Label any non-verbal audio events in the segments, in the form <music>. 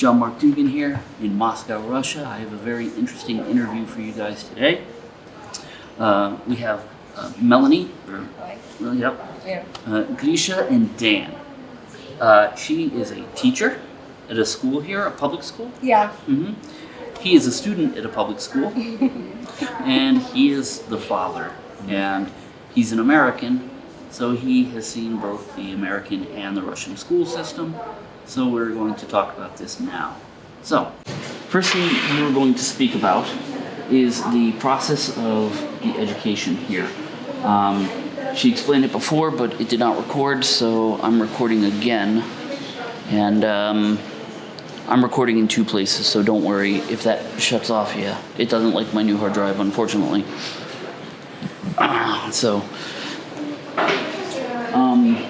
John Mark Dougan here in Moscow, Russia. I have a very interesting interview for you guys today. Uh, we have uh, Melanie, or, well, yep, Yeah. uh, Grisha and Dan. Uh, she is a teacher at a school here, a public school. Yeah. Mm -hmm. He is a student at a public school, <laughs> and he is the father. And he's an American, so he has seen both the American and the Russian school system. So we're going to talk about this now. So, first thing we're going to speak about is the process of the education here. Um, she explained it before, but it did not record, so I'm recording again. And um, I'm recording in two places, so don't worry if that shuts off. Yeah, it doesn't like my new hard drive, unfortunately. <clears throat> So, um,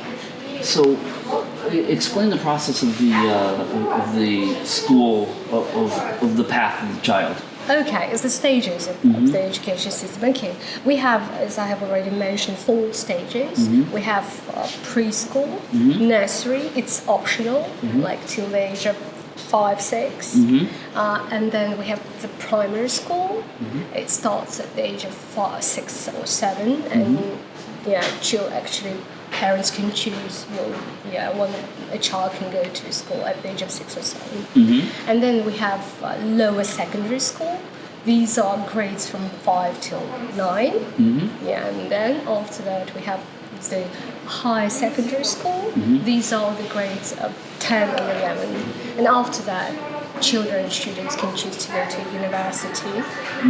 so explain the process of the uh, of the school of, of, of the path of the child. Okay, it's the stages of, of the education system. Okay, we have, as I have already mentioned, four stages. Mm-hmm. We have uh, preschool, mm-hmm. nursery. It's optional, like till the age of five, 6 uh, and then we have the primary school. It starts at the age of five, six, or seven, and yeah, child actually parents can choose. Well, yeah, when a child can go to school at the age of six or 7 mm-hmm. and then we have uh, lower secondary school. These are grades from five till 9 mm-hmm. Yeah, and then after that we have the high secondary school. Mm-hmm. These are the grades of 10 and 11. And after that, children, students can choose to go to university.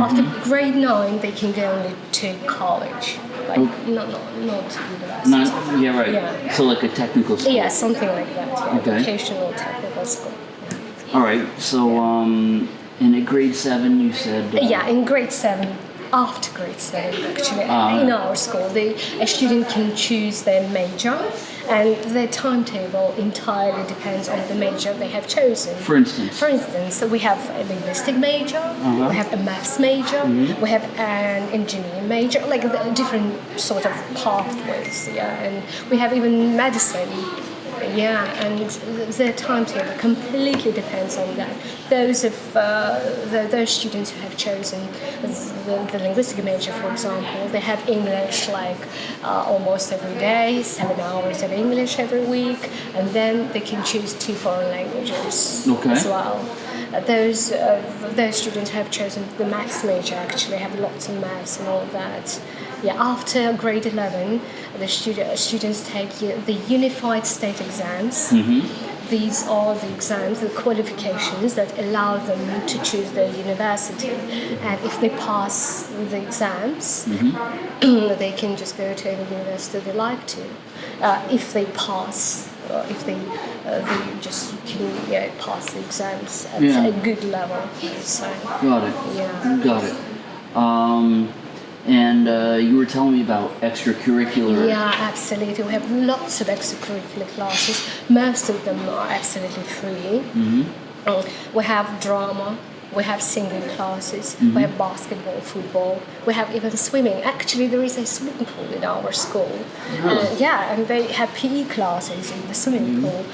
After grade 9, they can go only to college. Like, not, not, not to university. Not, yeah, right. Yeah. So like a technical school. Yeah, something like that. Yeah. Okay. Vocational technical school. All right. So um, in a grade seven, you said. Uh, Yeah, in grade seven, after grade seven, actually, Ah. in our school, the, a student can choose their major, and their timetable entirely depends on the major they have chosen. For instance. For instance, we have a linguistic major, Uh-huh. we have a maths major, we have an engineering major, like different sort of pathways. Yeah, and we have even medicine. Yeah, and their timetable completely depends on that. Those of uh, the, those students who have chosen the, the linguistic major, for example, they have English like uh, almost every day, seven hours of English every week, and then they can choose two foreign languages Okay. as well. Uh, those those students who have chosen the maths major actually have lots of maths and all that. Yeah, after grade 11, the student, students take the unified state exams. These are the exams, the qualifications that allow them to choose their university. And if they pass the exams, <clears throat> they can just go to any university they like to. Uh, if they pass, uh, if they, uh, they just can yeah, pass the exams at Yeah. a good level. So, Got it. Yeah. Got it. Um, and uh, you were telling me about extracurricular. Yeah, absolutely. We have lots of extracurricular classes. Most of them are absolutely free. Uh, we have drama. We have singing classes. We have basketball, football. We have even swimming. Actually, there is a swimming pool in our school. Uh, yeah, and they have PE classes in the swimming pool.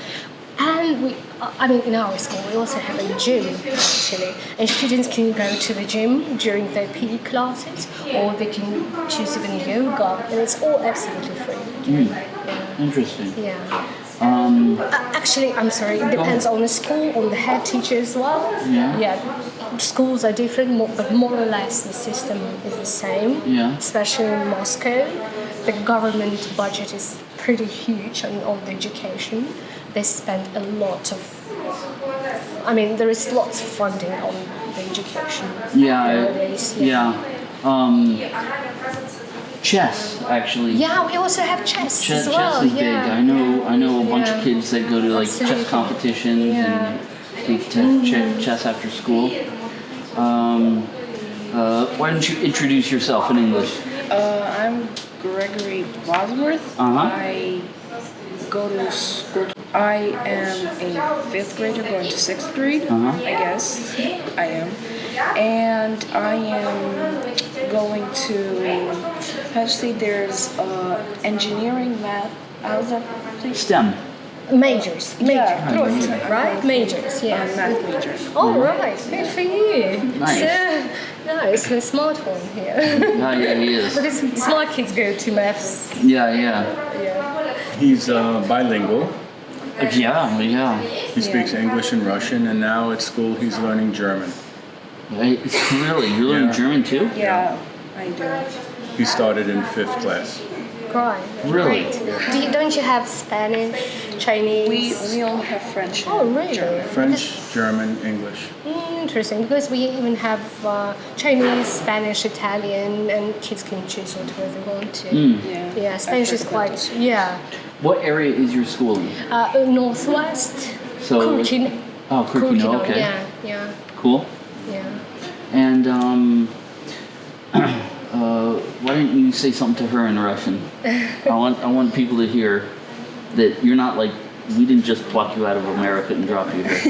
And we, I mean, in our school, we also have a gym actually, and students can go to the gym during their PE classes, or they can choose even yoga, and it's all absolutely free. Interesting. Yeah. Um, Uh, actually, I'm sorry. It depends on the school, on the head teacher as well. Yeah. Yeah. Schools are different, but more or less the system is the same. Yeah. Especially in Moscow, the government budget is pretty huge on, on the education. They spend a lot of. I mean, there is lots of funding on the education. yeah. Nowadays, yeah. Um, chess, actually. Yeah, we also have chess, Chess, as well. chess is yeah. big. I know. I know a bunch Yeah. of kids that go to like Absolutely. chess competitions Yeah. and take te- ch- chess after school. Um, uh, why don't you introduce yourself in English? Uh, I'm Gregory Bosworth. Uh-huh. I go to school. I am a fifth grader going to sixth grade. Uh-huh. I guess I am, and I am going to. Actually, there's uh, engineering, math. How's that? Please? STEM. Majors, major, Yeah, trophy, right. right? Majors, uh, yeah. math major. All right, good for you. Nice. So, nice, a smart one here. <laughs> Yeah, yeah, he is. because smart kids go to maths. Yeah, yeah. Yeah. He's uh, bilingual. Yeah, yeah. He speaks English and Russian, and now at school he's learning German. Right? <laughs> Really? You're learning Yeah. German too? Yeah, I do. He started in fifth class. Right. Really? Great. Do you, don't you have Spanish, Chinese? We we all have French. Oh, really? German. French, German, English. Mm, Interesting, because we even have uh, Chinese, Spanish, Italian, and kids can choose whatever they want to. Yeah. Yeah, Spanish heard is quite, yeah. What area is your school in? Uh, Northwest, So- Curtin. Oh, Curacao, okay. Yeah, yeah, Cool. yeah. And um, <clears throat> uh, why didn't you say something to her in Russian? <laughs> I want I want people to hear that you're not like we didn't just pluck you out of America and drop you here.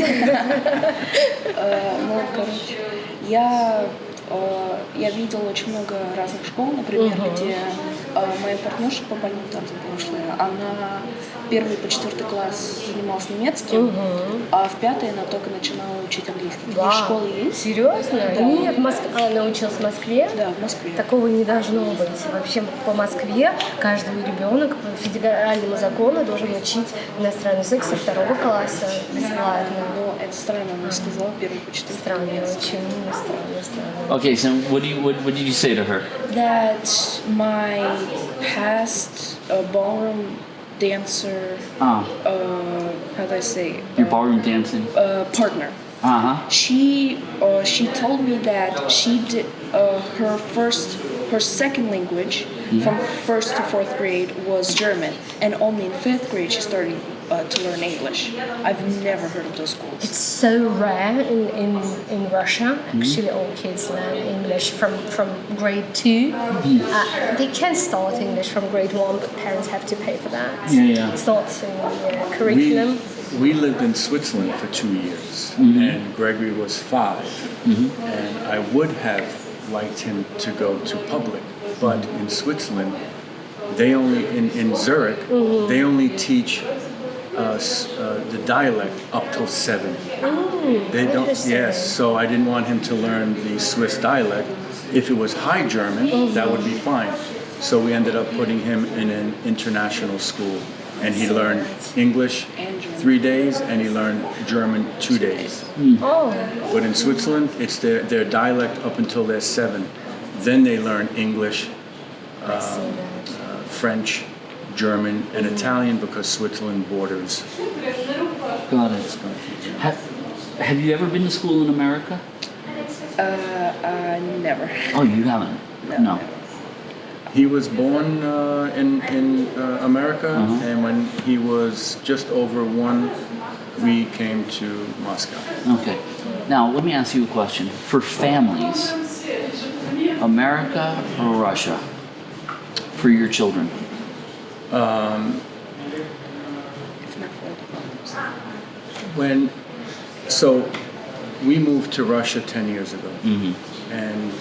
<laughs> Э, Ну, короче, я, э, я видела очень много разных школ, например, где э, моя партнерша по бальному прошлое, она первый по четвертый класс занималась немецким, а в пятый она только начинала учить английский. Такие школы есть? Серьезно? Да. Нет, Моск... а, научилась в Москве? Да, в Москве. Такого не должно быть. Вообще по Москве каждый ребенок по федеральному закону должен учить иностранный язык со второго класса бесплатно. Но это странно, она сказала первый по четвертый. Странно, очень странно, странно. Okay, so what do you what, what did you say to her? That my past uh, ballroom dancer, Ah, uh, how do I say, your ballroom dancing. uh, partner. Uh huh. She uh, she told me that she did uh, her first her second language from first to fourth grade was German, and only in fifth grade she started uh, to learn English. I've never heard of those schools. It's so rare in, in, in Russia. Hmm? Actually, all kids learn English from, from grade 2 hmm. Uh, they can start English from grade one, but parents have to pay for that. Yeah, yeah. It's not in the We, curriculum. we lived in Switzerland for two years, mm-hmm. and Gregory was 5 mm-hmm. And I would have liked him to go to public, but in Switzerland, they only, in, in Zurich, mm-hmm. they only teach us uh, the dialect up till seven. They don't, yes, so I didn't want him to learn the Swiss dialect. If it was High German, that would be fine. So we ended up putting him in an international school, and he learned English three days, and he learned German two days. Oh, But in Switzerland, it's their, their dialect up until they're seven. Then they learn English, I see that. uh, French, German, and Italian because Switzerland borders. Got it. Ha- have you ever been to school in America? Uh, uh, never. Oh, you haven't. No. He was born uh, in, in uh, America, Uh-huh. and when he was just over one, we came to Moscow. Okay. Now, let me ask you a question. For families, America or Russia? For your children? If not for the problems. When, so we moved to Russia 10 years ago. Mm-hmm. And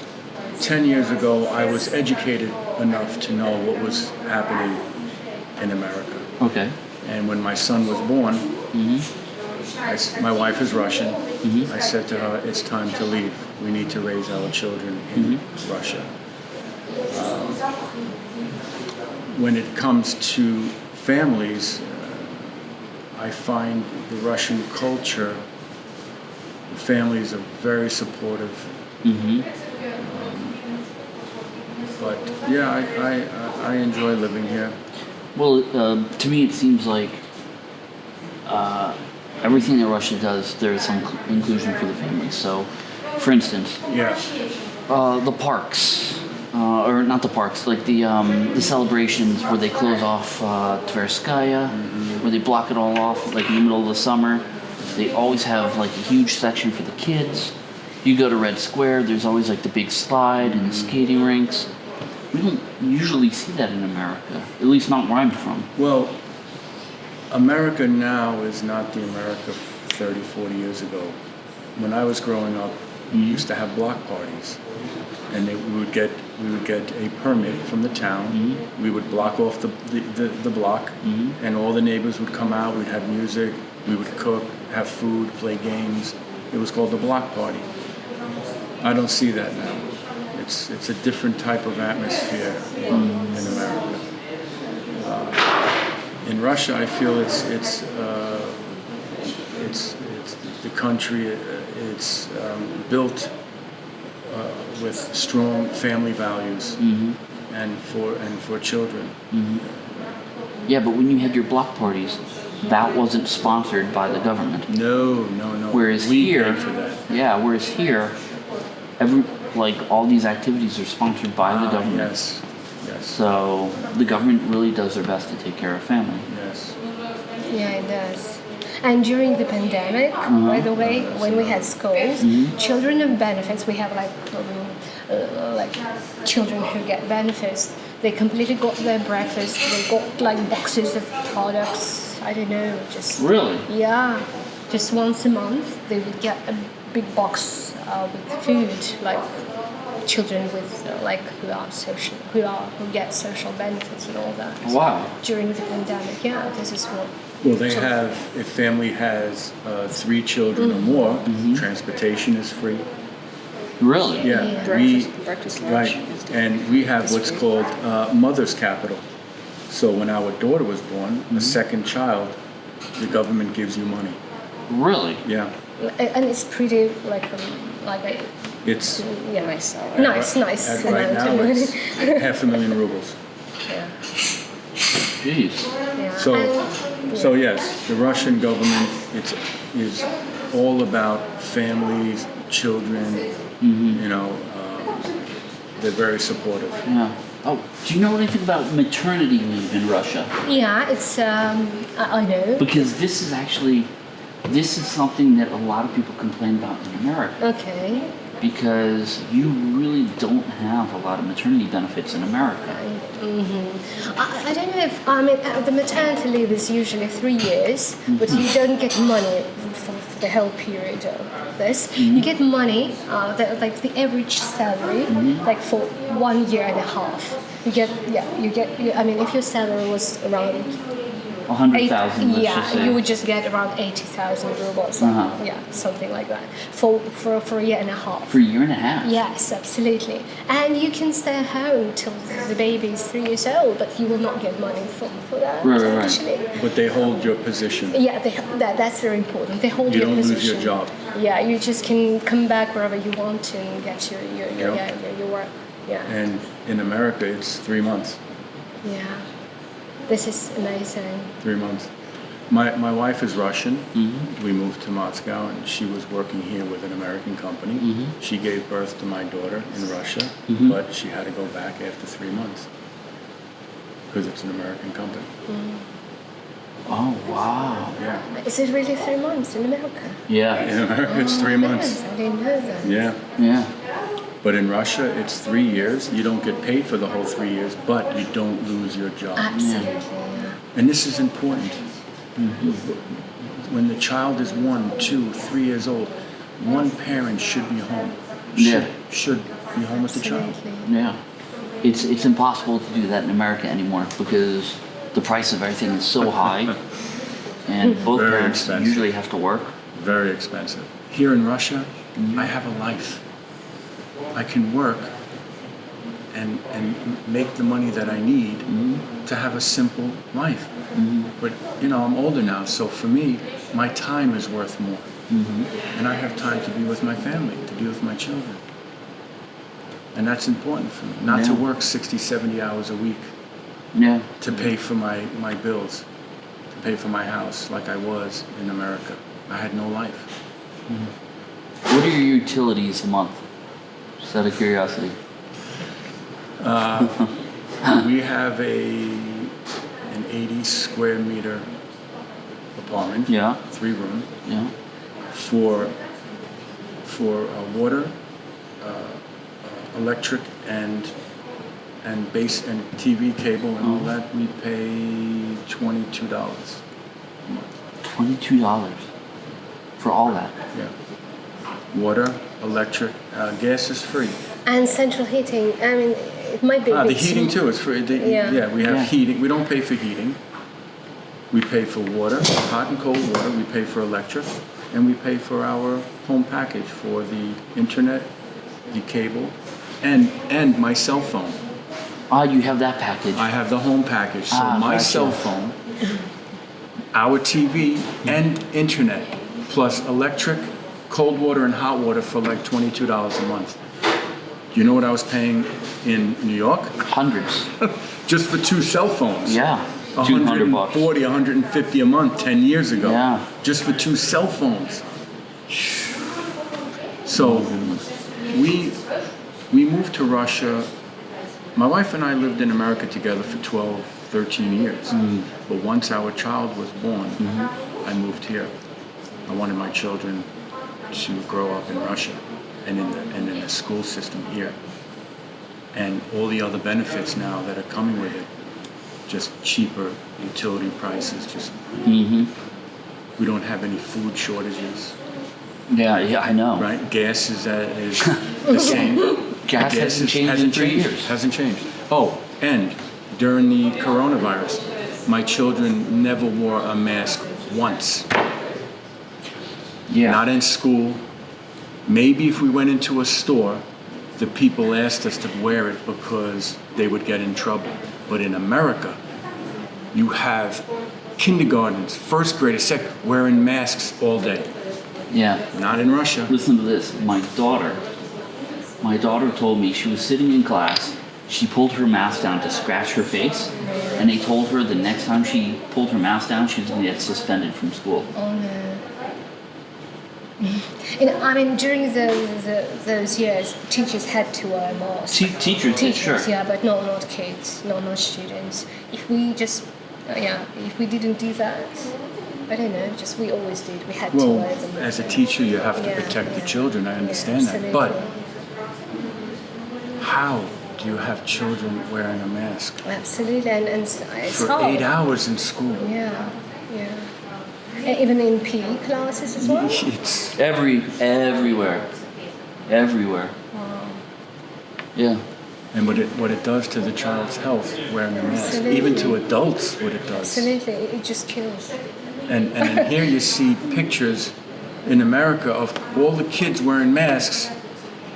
10 years ago, I was educated enough to know what was happening in America. Okay. And when my son was born, mm-hmm. I s my wife is Russian. Mm-hmm. I said to her, "It's time to leave. We need to raise our children in Russia." Um, when it comes to families, uh, I find the Russian culture, the families are very supportive. Um, but yeah, I, I, I enjoy living here. Well, uh, to me, it seems like uh, everything that Russia does, there's some inclusion for the family. So, for instance, Yeah. uh, the parks, uh, or not the parks, like the um, the celebrations where they close off uh, Tverskaya, where they block it all off, like in the middle of the summer. They always have like a huge section for the kids. You go to Red Square, there's always like the big slide and the skating rinks. We don't usually see that in America, at least not where I'm from. Well, America now is not the America 30, 40 years ago. When I was growing up, we used to have block parties, and they, we would get we would get a permit from the town. We would block off the the, the, the block, and all the neighbors would come out. We'd have music. We would cook, have food, play games. It was called the block party. I don't see that now. It's it's a different type of atmosphere in, in America. Uh, in Russia, I feel it's it's uh, it's, it's the country. uh, It's um, built uh, with strong family values and for and for children. Yeah, but when you had your block parties, that wasn't sponsored by the government. No, no, no. Whereas we here, paid for that. yeah, whereas here, every like all these activities are sponsored by the Ah, government. yes, yes, So the government really does their best to take care of family. yes. Yeah, it does. And during the pandemic, Uh-huh. by the way, when we had schools, Mm-hmm. children of benefits, we have like um, uh, like children who get benefits. They completely got their breakfast. They got like boxes of products. I don't know, just Really? yeah, just once a month they would get a big box uh, with food, like children with uh, like who are social, who are who get social benefits and all that. Wow. During the pandemic, yeah, this is what. Well, they So- have, if family has uh, three children or more, transportation is free. Really? Yeah, Yeah. Breakfast, we, breakfast, lunch. right, and stuff. and we have what's free. called uh, mother's capital. So when our daughter was born, a second child, the government gives you money. Really? Yeah, and it's pretty like um, like a, it's yeah Nice salary. nice nice at right now it's <laughs> half a million rubles. yeah, Jeez. yeah. So, And- so yes, the Russian government it's is all about families, children. You know, um, they're very supportive. Yeah. Oh, do you know anything about maternity leave in Russia? yeah, it's um, I, I know. Because this is actually, this is something that a lot of people complain about in America. Okay, Because you really don't have a lot of maternity benefits in America. I, I don't know if I mean uh, the maternity leave is usually three years, but you don't get money for the whole period of this. You get money, uh, the, like the average salary, like for one year and a half. You get yeah, you get. I mean, if your salary was around A hundred eight, thousand, let's yeah, just you would just get around eighty thousand rubles. Uh-huh. Yeah, something like that for for for a year and a half. For a year and a half. Yes, absolutely. And you can stay home till the baby is three years old, but you will not get money for, for that Right, right, right. actually. But they hold your position. Yeah, they, that, that's very important. They hold You your don't lose your job. Yeah, you just can come back wherever you want and get your your, your, Yep. yeah, your, your work. Yeah, And in America, it's three months. yeah. This is amazing. Three months. My, my wife is Russian. Mm-hmm. We moved to Moscow, and she was working here with an American company. Mm-hmm. She gave birth to my daughter in Russia, mm-hmm. but she had to go back after three months because it's an American company. Mm. Oh wow. Yeah, Is it really three months in America? Yeah. in America it's three oh, months. I didn't know that. Yeah, Yeah. But in Russia it's three years. You don't get paid for the whole three years, but you don't lose your job. Absolutely. And this is important. When the child is one, two, three years old, one parent should be home. Should, Yeah. should be home with the child. Absolutely. Yeah. It's it's impossible to do that in America anymore because the price of everything is so high, <laughs> and both Very parents expensive. usually have to work. Very expensive. Here in Russia, I have a life. I can work and, and make the money that I need mm-hmm. to have a simple life. Mm-hmm. But, you know, I'm older now, so for me, my time is worth more. Mm-hmm. And I have time to be with my family, to be with my children. And that's important for me. Not to work 60, 70 hours a week Yeah. to pay for my, my bills, to pay for my house like I was in America. I had no life. What are your utilities a month? Just out of curiosity. we have a an 80 square meter apartment. Yeah. Three room Yeah. for for uh, water, uh, uh, electric, and and base and TV cable and all that. We pay twenty two dollars. Twenty-two dollars for all that. Yeah. Water, electric, uh, gas is free. And central heating. I mean, it might be. Ah, the heating too- too is free. The- Yeah. Yeah, we have Yeah. heating. We don't pay for heating. We pay for water, hot and cold water. We pay for electric, and we pay for our home package for the internet, the cable, and and my cell phone. Ah, you have that package. I have the home package, so Ah, my gotcha. cell phone, our TV, and internet, plus electric, cold water, and hot water for like twenty-two dollars a month. You know what I was paying in New York? Hundreds. <laughs> Just for two cell phones. Yeah. 200 bucks. 140, 150 a month 10 years ago. Yeah. Just for two cell phones. So we we moved to Russia. My wife and I lived in America together for 12, 13 years. Mm. But once our child was born, Mm-hmm. I moved here. I wanted my children to grow up in Russia and in the and in the school system here. And all the other benefits now that are coming with it just cheaper utility prices. Just Mm-hmm. we don't have any food shortages, Yeah, yeah, I know. right? Gas is uh, is <laughs> the same. Gas The hasn't is- changed in three changed. years. Hasn't changed. Oh, and during the coronavirus, my children never wore a mask once. Yeah. Not in school. Maybe if we went into a store, the people asked us to wear it because they would get in trouble. But in America, you have kindergartens, first graders, second, wearing masks all day. yeah. Not in Russia. Listen to this. My daughter, my daughter told me she was sitting in class. She pulled her mask down to scratch her face, and they told her the next time she pulled her mask down, she was going to get suspended from school. Oh no. You know, I mean, during the, the, those years, teachers had to wear masks. Te- teachers, Teachers, sure. yeah, but not not kids, not not students. If we just, uh, yeah, if we didn't do that, I don't know. Just we always did. We had to wear them. as a teacher, you have to Yeah, protect the children. I Yeah, understand that. But how do you have children wearing a mask absolutely, and, and it's, it's for hard. eight hours in school? Yeah, yeah. And even in PE classes as well. It's Every, everywhere, everywhere. Yeah. and what it what it does to the child's health wearing a mask, even to adults, what it does. Absolutely, it just kills. And and here you see pictures in America of all the kids wearing masks,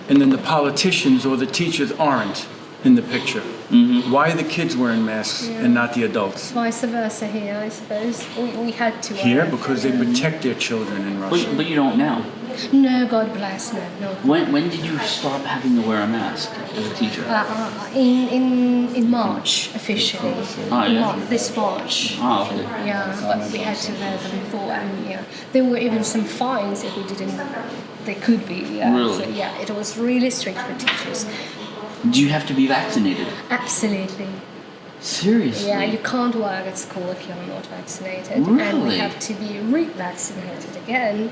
and then the politicians or the teachers aren't in the picture. Mm-hmm. Why are the kids wearing masks and not the adults? Vice versa here, I suppose. We, we had to. Here, wear- because they protect their children in Russia. But, but you don't now. No, God bless, no, no. When, when did you stop having to wear a mask as a teacher? Uh, uh, in, in, in March, officially. Ah, yeah. Mar- this March. Ah, okay. Yeah, but we had to wear them before, and yeah, there were even some fines if we didn't. They could be. Yeah. Really? So, yeah, it was really strict for teachers. Do you have to be vaccinated? Absolutely. Seriously? Yeah, you can't work at school if you're not vaccinated, Really? and we have to be re-vaccinated again.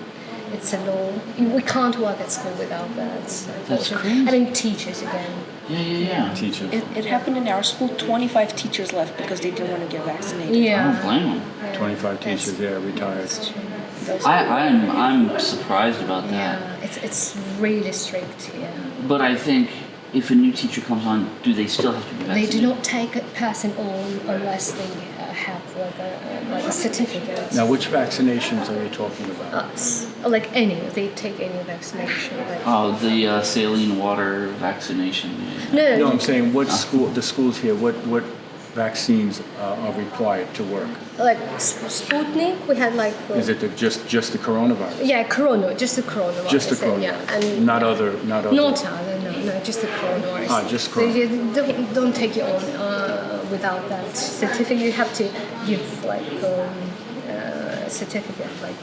It's a law. We can't work at school without that. unfortunately. crazy. I mean, teachers again. Yeah, yeah, yeah. Teachers. It, it happened in our school. 25 teachers left because they didn't want to get vaccinated. Yeah. I don't blame them. yeah. 25 That's- teachers, yeah, retired. That's true. I, people- I'm, I'm surprised about that. Yeah, it's it's really strict. Yeah. But I think if a new teacher comes on, do they still have to be They do not take a person on unless they uh, have like a uh, like a certificate. Now, which vaccinations are you talking about? Uh, like any, they take any vaccination. Like, Oh, the uh, saline water vaccination. yeah. no, No, I'm saying what school, the schools here, what, what vaccines uh, are required to work? like Sputnik, we had like uh, Is it the, just, just the coronavirus? yeah, corona, just the coronavirus. Just the coronavirus? Yeah, and Not other, not other? Not other, no, no, just the coronavirus. Ah, just corona. they don't, don't take you on uh, without that certificate. You have to give like um, uh, certificate, like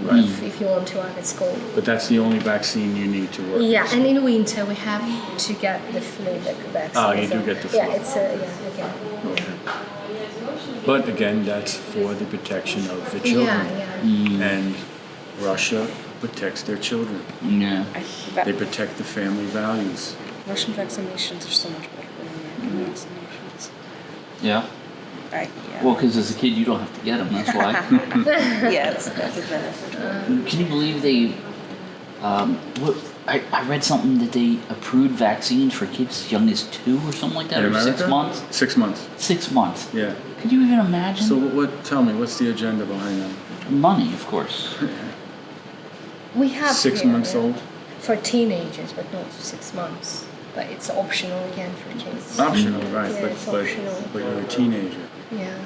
if, if you want to work at school. But that's the only vaccine you need to work? Yeah, and in winter we have to get the flu vaccine. Ah, you so- do get the flu. Yeah, it's a yeah again. Yeah, But again, that's for the protection of the children. yeah. yeah. And Russia protects their children. Yeah. They protect the family values. Russian vaccinations are so much better than American vaccinations. Yeah. I, yeah. Well, because as a kid, you don't have to get them. That's why. <laughs> yeah, that's, that's a benefit. Can you believe they Um, what, I, I read something that they approved vaccines for kids as young as two or something like that, In or America? six months. Six months. Six months. Yeah. Could you even imagine? So what? Tell me, what's the agenda behind that? Money, of course. <laughs> We have Six here months old. for teenagers, but not six months. But it's optional again for kids. Optional, right? Yeah, but it's but optional. but you're a teenager. Yeah,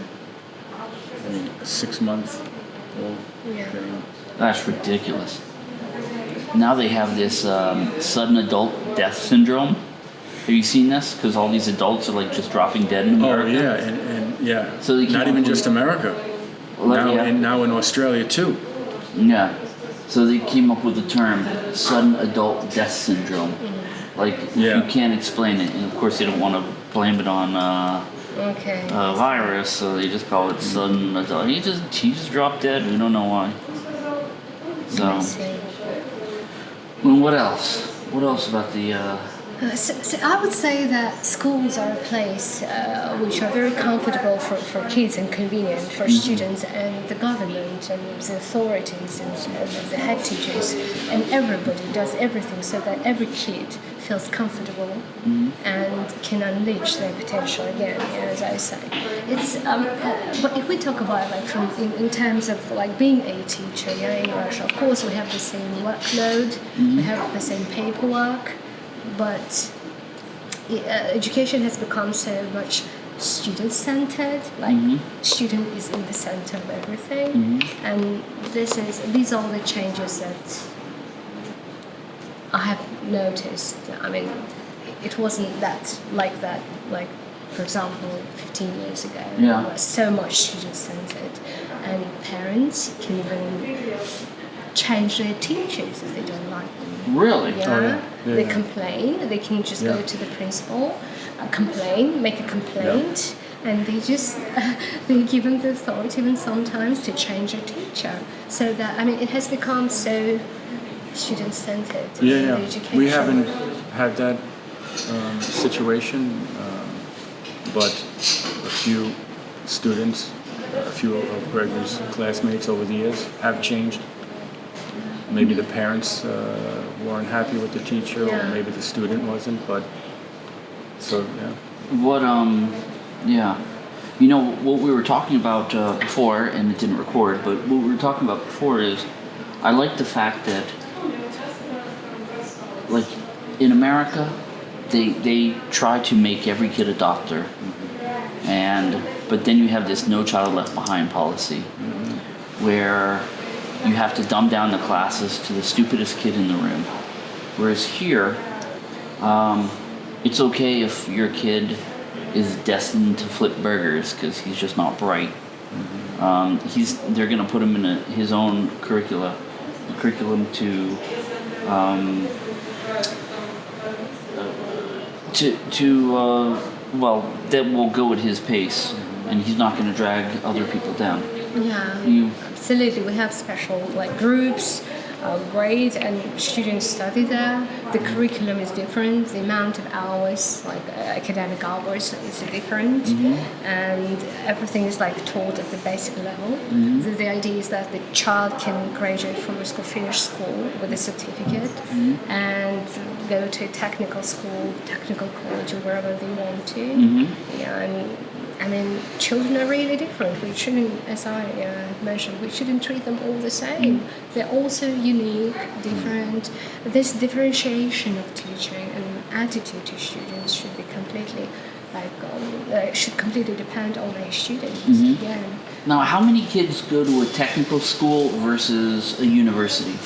I mean, a six month old. Yeah. girl. That's ridiculous. Now they have this um, sudden adult death syndrome. Have you seen this? Because all these adults are like just dropping dead in America. Oh America. yeah, and, and yeah. So they not even just America. Well, now yeah. in now in Australia too. Yeah. So they came up with the term sudden adult death syndrome. Like Yeah. you can't explain it, and of course they don't want to blame it on uh, okay. a virus, so they just call it sudden adult. He just he just dropped dead. We don't know why. I So, see. well, what else? What else about the? Uh, Uh, so, so I would say that schools are a place uh, which are very comfortable for, for kids and convenient for students and the government and the authorities and, and the head teachers and everybody does everything so that every kid feels comfortable and can unleash their potential again. yeah, As I say, it's um, uh, but if we talk about like from in, in terms of like being a teacher, yeah, in Russia, of course we have the same workload, we have the same paperwork but uh, education has become so much student centered like student is in the center of everything and this is these are all the changes that i have noticed i mean it wasn't that like that like for example 15 years ago Yeah. it was so much student centered and parents can even change their teachers if they don't like them really? yeah, Oh, yeah. Yeah, they yeah. complain. They can just go to the principal, uh, complain, make a complaint, and they just <laughs> they give them the authority even sometimes to change a teacher. So that I mean, it has become so student centered. Yeah, yeah. Education. We haven't had that um, situation, um, but a few students, a few of Gregory's classmates over the years have changed. Maybe the parents uh, weren't happy with the teacher, or maybe the student wasn't. But so yeah, What um, yeah, you know what we were talking about uh, before, and it didn't record. But what we were talking about before is, I like the fact that, like, in America, they they try to make every kid a doctor, and but then you have this no child left behind policy, where you have to dumb down the classes to the stupidest kid in the room, whereas here um, it's okay if your kid is destined to flip burgers because he's just not bright. Um, he's they're gonna put him in a, his own curricula, curriculum to um, to to uh, well that will go at his pace, and he's not gonna drag other people down. Yeah. You Absolutely, we have special like groups, uh, grades, and students study there. The curriculum is different. The amount of hours, like uh, academic hours, is different, and everything is like taught at the basic level. The, the idea is that the child can graduate from a school, finish school with a certificate, and go to a technical school, technical college, or wherever they want to. Yeah, and I mean, children are really different. We shouldn't, as I uh, mentioned, we shouldn't treat them all the same. They're also unique, different. This differentiation of teaching and attitude to students should be completely, like, um, uh, should completely depend on a student. Yeah. now, how many kids go to a technical school versus a university?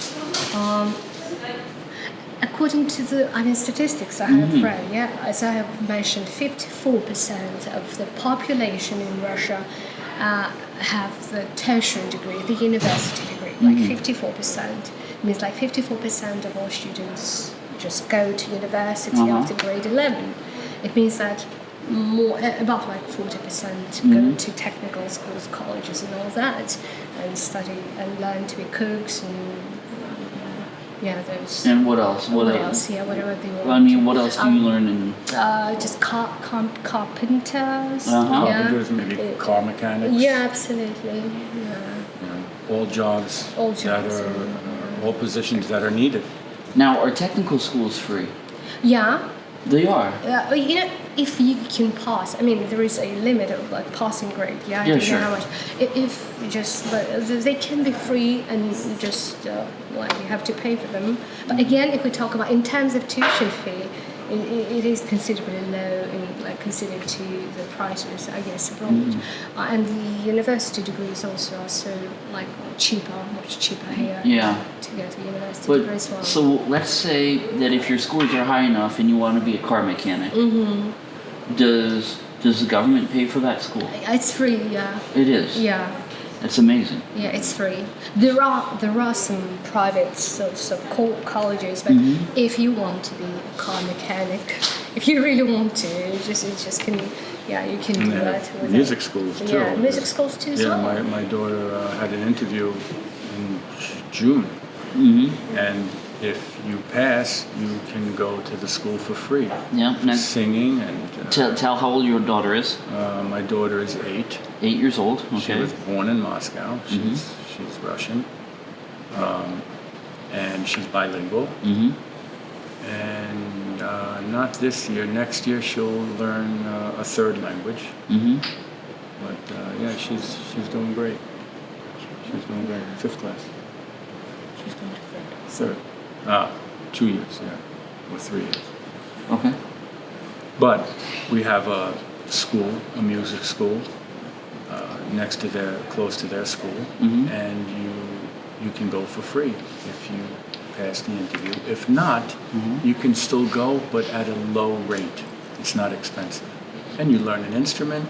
According to the I mean statistics I have read, yeah, as I have mentioned, 54% of the population in Russia uh, have the tertiary degree, the university degree, like 54%. means like 54% of all students just go to university Uh-huh. after grade 11. It means that more uh, about like 40% go to technical schools, colleges, and all that, and study and learn to be cooks and yeah, those. And what else? What, What else? else? Yeah, whatever they want. I mean, what else do you Um, learn in? Uh, just car, car, carpenters. Uh-huh. Yeah. carpenters, maybe Uh, car mechanics. Yeah, absolutely. Yeah. you know, all jobs All that jobs, are yeah. all positions that are needed. Now, are technical schools free? Yeah, They are. Uh, you know, if you can pass, I mean, there is a limit of like passing grade. Yeah, I Yeah, don't sure. know how much. I- If just like, they can be free and just uh, like you have to pay for them. But again, if we talk about in terms of tuition fee, it, it is considerably low in like considered to the prices, I guess, abroad. Mm-hmm. Uh, and the university degrees also are so like cheaper, much cheaper here. Yeah. To go to university degree as well. so let's say that if your scores are high enough and you want to be a car mechanic, Mm-hmm. does does the government pay for that school? it's free. Yeah. It is. Yeah. That's amazing. Yeah, it's free. There are there are some private sorts of co- colleges, but Mm-hmm. if you want to be a car mechanic, <laughs> if you really want to, you just you just can yeah you can do And they that. music it. schools too. Yeah, music schools too as Yeah, well. my, my daughter uh, had an interview in June. Mm-hmm. And if you pass, you can go to the school for free. Yeah. Now, Singing and uh, tell, tell how old your daughter is. uh, my daughter is eight. Eight years old. Okay. She was born in Moscow. She's she's Russian, um, and she's bilingual. Mm-hmm. And uh, not this year. Next year she'll learn uh, a third language. Mm-hmm. But uh, yeah, she's she's doing great. She's doing great. Fifth class. She's going to third. Ah, two years. Yeah, or three years. Okay. But we have a school, a music school, uh, next to their, close to their school, Mhm. and you you can go for free if you pass the interview. If not, you can still go, but at a low rate. It's not expensive, and you learn an instrument,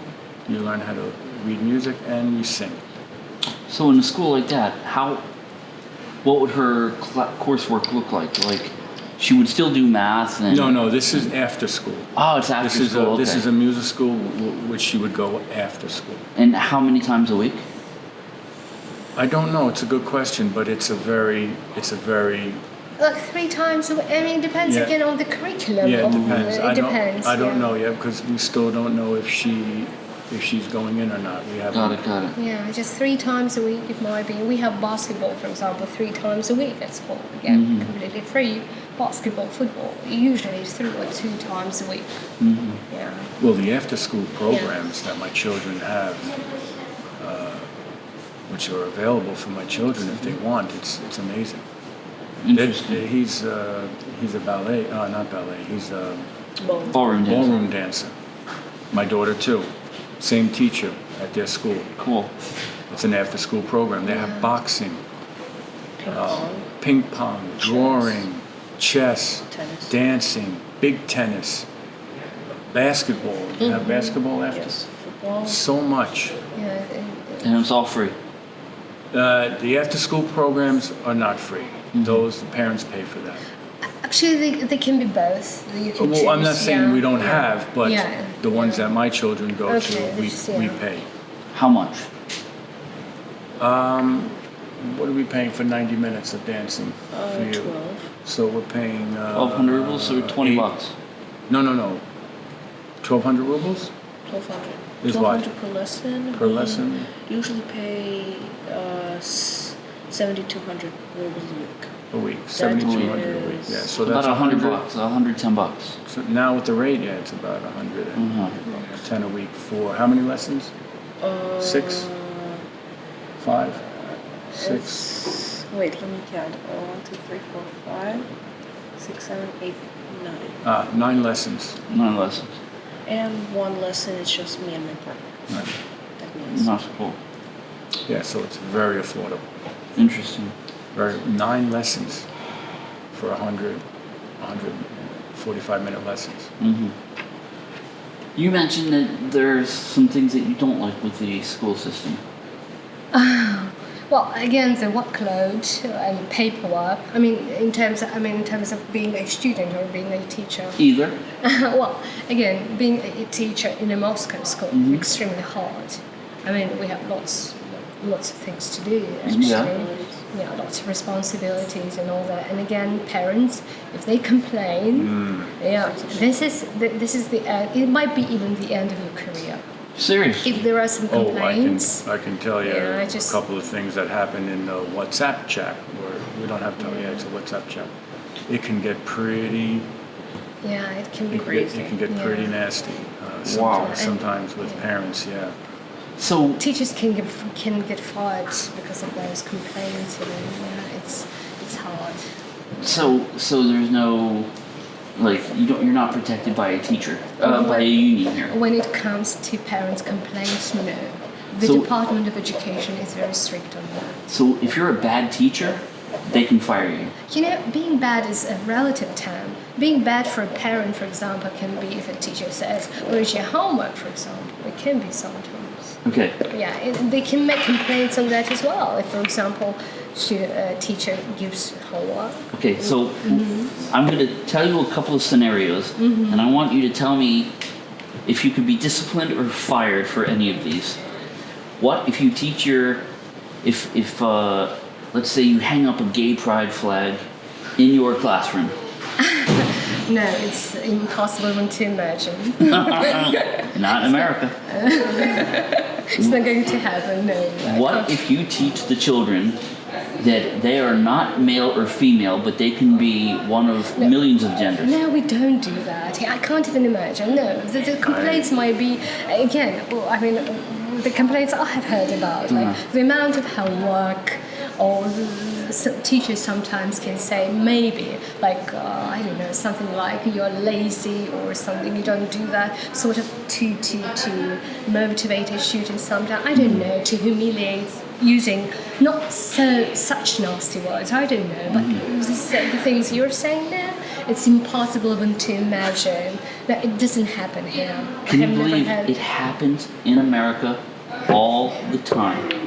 you learn how to read music, and you sing. So in a school like that, how, what would her cl- coursework look like? Like, she would still do math and. No, no, this is after school. Oh, it's after This is school. a, this is a music school which she would go after school. And how many times a week? I don't know. It's a good question, but it's a very, it's a very, like three times. a week. I mean, it depends Yeah. again on the curriculum. yeah. It of- depends. It I don't, depends. I don't yeah. know yet because we still don't know if she, if she's going in or not. We haven't. Got it, got it. Yeah, just three times a week it might be. We have basketball, for example, three times a week at school. Again, Mm-hmm. completely free. Basketball, football, usually it's three or two times a week. Mm-hmm. Yeah. Well, the after-school programs that my children have, uh, which are available for my children if they want, it's it's amazing. That- Interesting. He's uh, he's a ballet, uh, not ballet. He's a Bone. Ballroom dance. ballroom dancer. My daughter too. Same teacher at their school. Cool. It's an after-school program. They have boxing, Ping uh, pong. ping pong, drawing, chess, Tennis. dancing, big tennis, basketball. You have basketball after? Yes. Football. So much. Yeah. and- And it's all free. Uh, the after-school programs are not free. Those the parents pay for that. Actually, they, they can be both. You can Well, I'm not saying yeah, we don't have, but Yeah, the ones that my children go Okay, to, we, that's- we pay. How much? Um, what are we paying for 90 minutes of dancing Uh, for you? 12. So we're paying. Uh, 1200 rubles or 20 eight- bucks? No, no, no. 1200 rubles 1200. Is what? 1200 per lesson. per We lesson? Usually pay uh, 7200 rubles a week. A week. 7200 a week. Yeah, so About that's a hundred bucks, a hundred ten bucks. So now with the rate, yeah, it's about a 110 Mhm. a week for how many lessons? Uh, Six? Five? Six? It's, wait, let me count. Uh, one, two, three, four, five, six, seven, eight, nine. Ah, nine lessons. Nine lessons. And one lesson is just me and my partner. Right. That means Not cool. Yeah, so it's very affordable. Interesting. Very nine lessons for 100, 145 minute lessons. hmm You mentioned that there's some things that you don't like with the school system. <laughs> Well, again, the workload and paperwork. I mean, in terms, I mean, in terms of being a student or being a teacher. Either. <laughs> well, again, being a teacher in a Moscow school Mm-hmm. extremely hard. I mean, we have lots, lots of things to do. Actually. Yeah. Yeah, lots of responsibilities and all that. And again, parents, if they complain, yeah, this is the, this is the end. It might be even the end of your career. Seriously. If there are some complaints. Oh, I can. I can tell you Yeah, I a just- couple of things that happened in the WhatsApp chat where we don't have to. Yeah, it's a WhatsApp chat. It can get pretty. Yeah, it can be It can get, crazy. it can get yeah. pretty nasty. Uh, sometimes, Wow. sometimes with Yeah. parents. Yeah. So Teachers can get can get fired because of those complaints. Know, yeah, it's it's hard. so so there's no like you don't you're not protected by a teacher uh, by a union here. When it comes to parents' complaints, no. The So- Department of Education is very strict on that. So if you're a bad teacher, they can fire you. You know, being bad is a relative term. Being bad for a parent, for example, can be if a teacher says, "Where's your homework?" For example, it can be sometimes. Okay. Yeah, it, they can make complaints on that as well. If, for example, a teacher gives homework. Okay, so Mhm. I'm going to tell you a couple of scenarios, and I want you to tell me if you could be disciplined or fired for any of these. What if you teach your, if if uh, let's say you hang up a gay pride flag in your classroom? <laughs> No, it's impossible even to imagine. <laughs> Not in America. <laughs> it's not going to happen. No. What if you teach the children that they are not male or female, but they can be one of millions of genders? No, we don't do that. I can't even imagine. No, the, the complaints might be again. Well, I mean, the complaints I have heard about, like uh-huh. the amount of homework, or some teachers sometimes can say maybe, like uh, I don't know, something like you're lazy or something. You don't do that, sort of to to to motivate a student. Sometimes I don't know to humiliate using not so such nasty words. I don't know, but this, the things you're saying there, it's impossible even to imagine that it doesn't happen here. Can I you believe it happens in America all the time?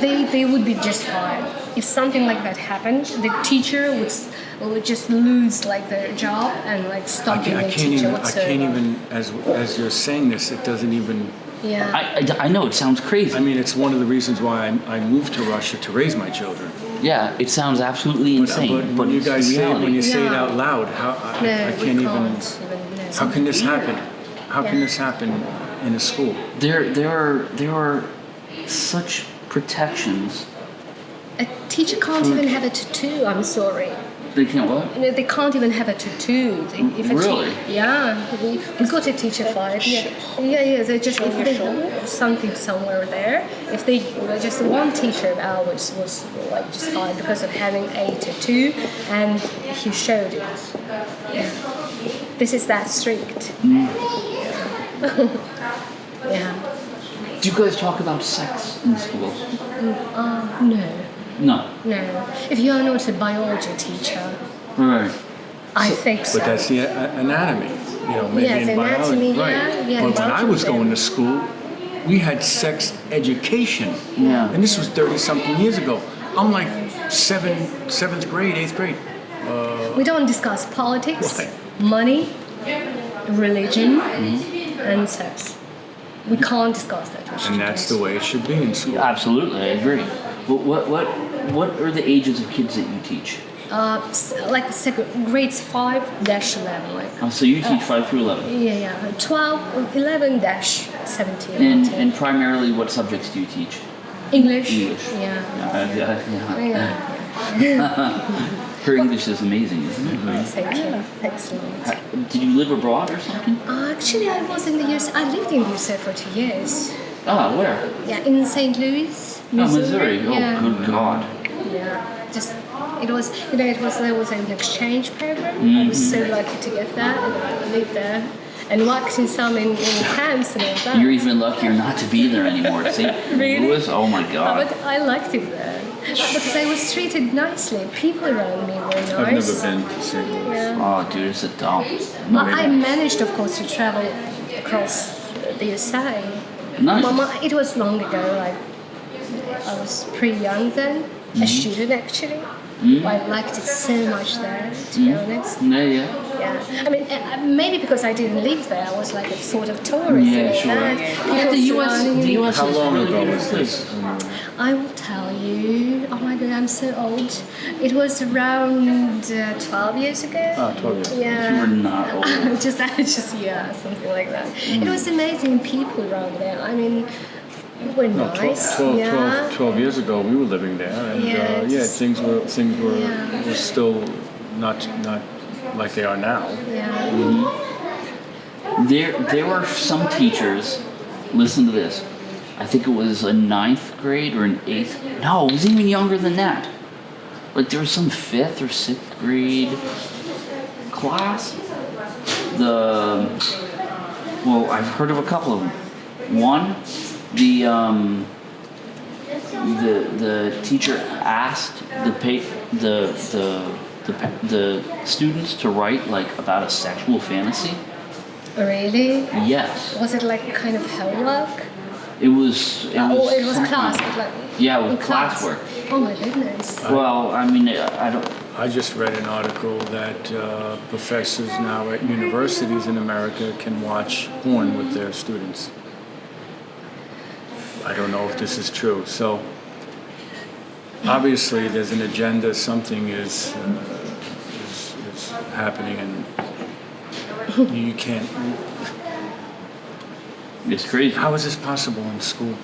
They, they would be just fine. If something like that happened, the teacher would, would just lose like their job and like I stop being can't, I a can't teacher even. I can't even. As as you're saying this, it doesn't even. Yeah. I, I, I know it sounds crazy. I mean, it's one of the reasons why I, I moved to Russia to raise my children. yeah, it sounds absolutely But, uh, insane, but but, when you guys the say it, when you say it out loud, how I, no, I we can't even. even know. How can this happen? How can this happen in a school? there, there are there are such protections. A teacher can't even have a tattoo. I'm sorry. They can't what? Know, they can't even have a tattoo. They, if a Really? Yeah, we, we got a teacher fired. Yeah, yeah, yeah. They just if they have something somewhere there. If they just one teacher of ours was like just fired because of having a tattoo, and he showed it. Yeah. This is that strict. Mm. <laughs> yeah. Do you guys talk about sex in school? Uh, no, No. no. If you are not a biology teacher, Right. I think so. But that's the a- anatomy, you know, maybe Yeah, in the biology. anatomy, yeah, right. yeah, but when I was going to school, we had sex education. Yeah. And this was 30 something years ago. I'm like seven, seventh grade, eighth grade. We don't discuss politics, Why? money, religion, Mm-hmm. and sex. We can't discuss that. And that's the way it should be in school. Absolutely, I agree. But what what what are the ages of kids that you teach? Uh, like second, grades 5 dash 11. Like, Uh, so you teach five through eleven, yeah, yeah. 12, 11 dash 17. and 18. and primarily what subjects do you teach? English. English. Yeah. Uh, yeah, yeah. Yeah. <laughs> <laughs> Her English is amazing, isn't it? Thank you. Excellent. Did you live abroad or something? Uh, actually, I was in the US. I lived in the USA for two years. Ah, where? Yeah, in St. Louis, Missouri. Oh, Missouri. Oh, yeah. good God. Yeah, just it was you know it was there was an exchange program. I Mm-hmm. was so lucky to get that, and I lived there and worked in some in, in camps and all that. You're even luckier not to be there anymore. See, <laughs> Really? Louis. Oh my Uh, God. but I liked it there because I was treated nicely. People around me were nice. I've never been to St. Louis. Yeah. Oh, dude, it's a dump. But I managed, of course, to travel across the USA. Nice. Well, my- it was long ago. Like I was pretty young then. A student actually. But I liked it so much there, to be honest. Yeah, yeah. Yeah, I mean, uh, uh, maybe because I didn't live there, I was like a sort of tourist. Yeah, and all sure. that. Yeah, People the US, the. US How is a long ago was this? I will tell you. Oh my god, I'm so old. It was around uh, 12 years ago. Ah, 12 years. Yeah. You were not <laughs> old. just, <laughs> just yeah, something like that. It was amazing people around there. I mean, were No, nice. 12, 12, yeah. 12, 12 years ago, we were living there, and Yeah, uh, yeah, things were things were, Yeah. were still not not like they are now. Yeah. There, there were some teachers. Listen to this. I think it was a ninth grade or an eighth. No, it was even younger than that. Like there was some fifth or sixth grade class. The well, I've heard of a couple of them. One, the um, the the teacher asked the pa- the the the, pa- the students to write like about a sexual fantasy. Really? Yes. Was it like kind of homework? It was. It was. oh, it was class. like Yeah, in with class. classwork. Oh my goodness. Well, I mean, I don't. I just read an article that uh, professors now at universities in America can watch porn with their students. I don't know if this is true. So obviously, there's an agenda. Something is uh, is, is happening, and you can't. It's crazy. How is this possible in school?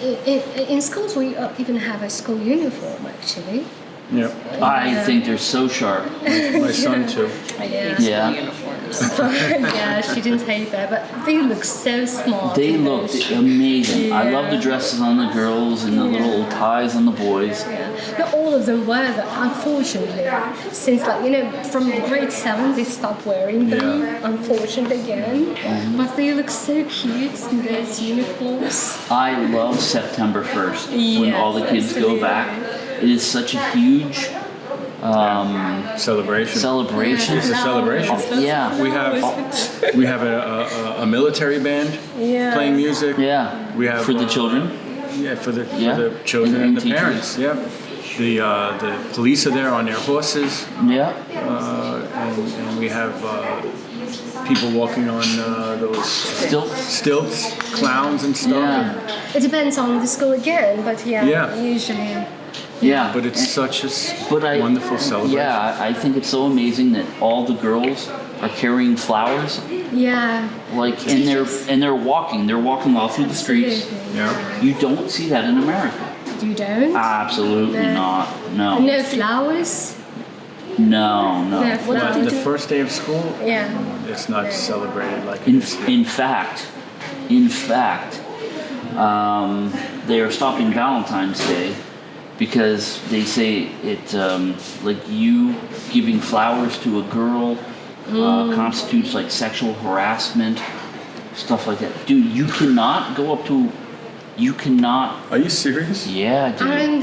In, in, in schools, we uh, even have a school uniform actually. Yeah, I think they're so sharp. my son too. I Yeah. hate Yeah. uniforms. <laughs> yeah, she didn't hate that, but they look so smart. They look looked those. amazing. I love the dresses on the girls and the little ties on the boys. Yeah. Not all of them wear though, unfortunately. Since, like, you know, from grade seven, they stopped wearing them, Yeah. unfortunately, again. Mm-hmm. But they look so cute in those uniforms. I love September 1st when all the kids go back. It is such a huge um, Celebration. celebration. It's a celebration. Yeah. We have we have a, a, a military band Yeah. playing music. Yeah. We have For the uh, children. Yeah, for the Yeah. for the children And- and, and the teachers. parents. Yeah. The uh, the police are there on their horses, Yeah. uh, and, and we have uh, people walking on uh, those uh, Still. stilts, clowns and stuff. Yeah. It depends on the school again, but yeah, Yeah. usually. Yeah. But it's such a But I, wonderful celebration. Yeah, I I think it's so amazing that all the girls are carrying flowers, Yeah. like, and they're and they're walking. They're walking all through the streets. Yeah. You don't see that in America. You don't? Absolutely No. not. No. No flowers? No. No. No But flowers. the first day of school, Yeah. it's not celebrated like In, in fact, in fact, um, they are stopping Valentine's Day because they say it, um, like you giving flowers to a girl uh, constitutes like sexual harassment, stuff like that. Dude, you cannot go up to, you cannot. Are you serious? Yeah, dude. And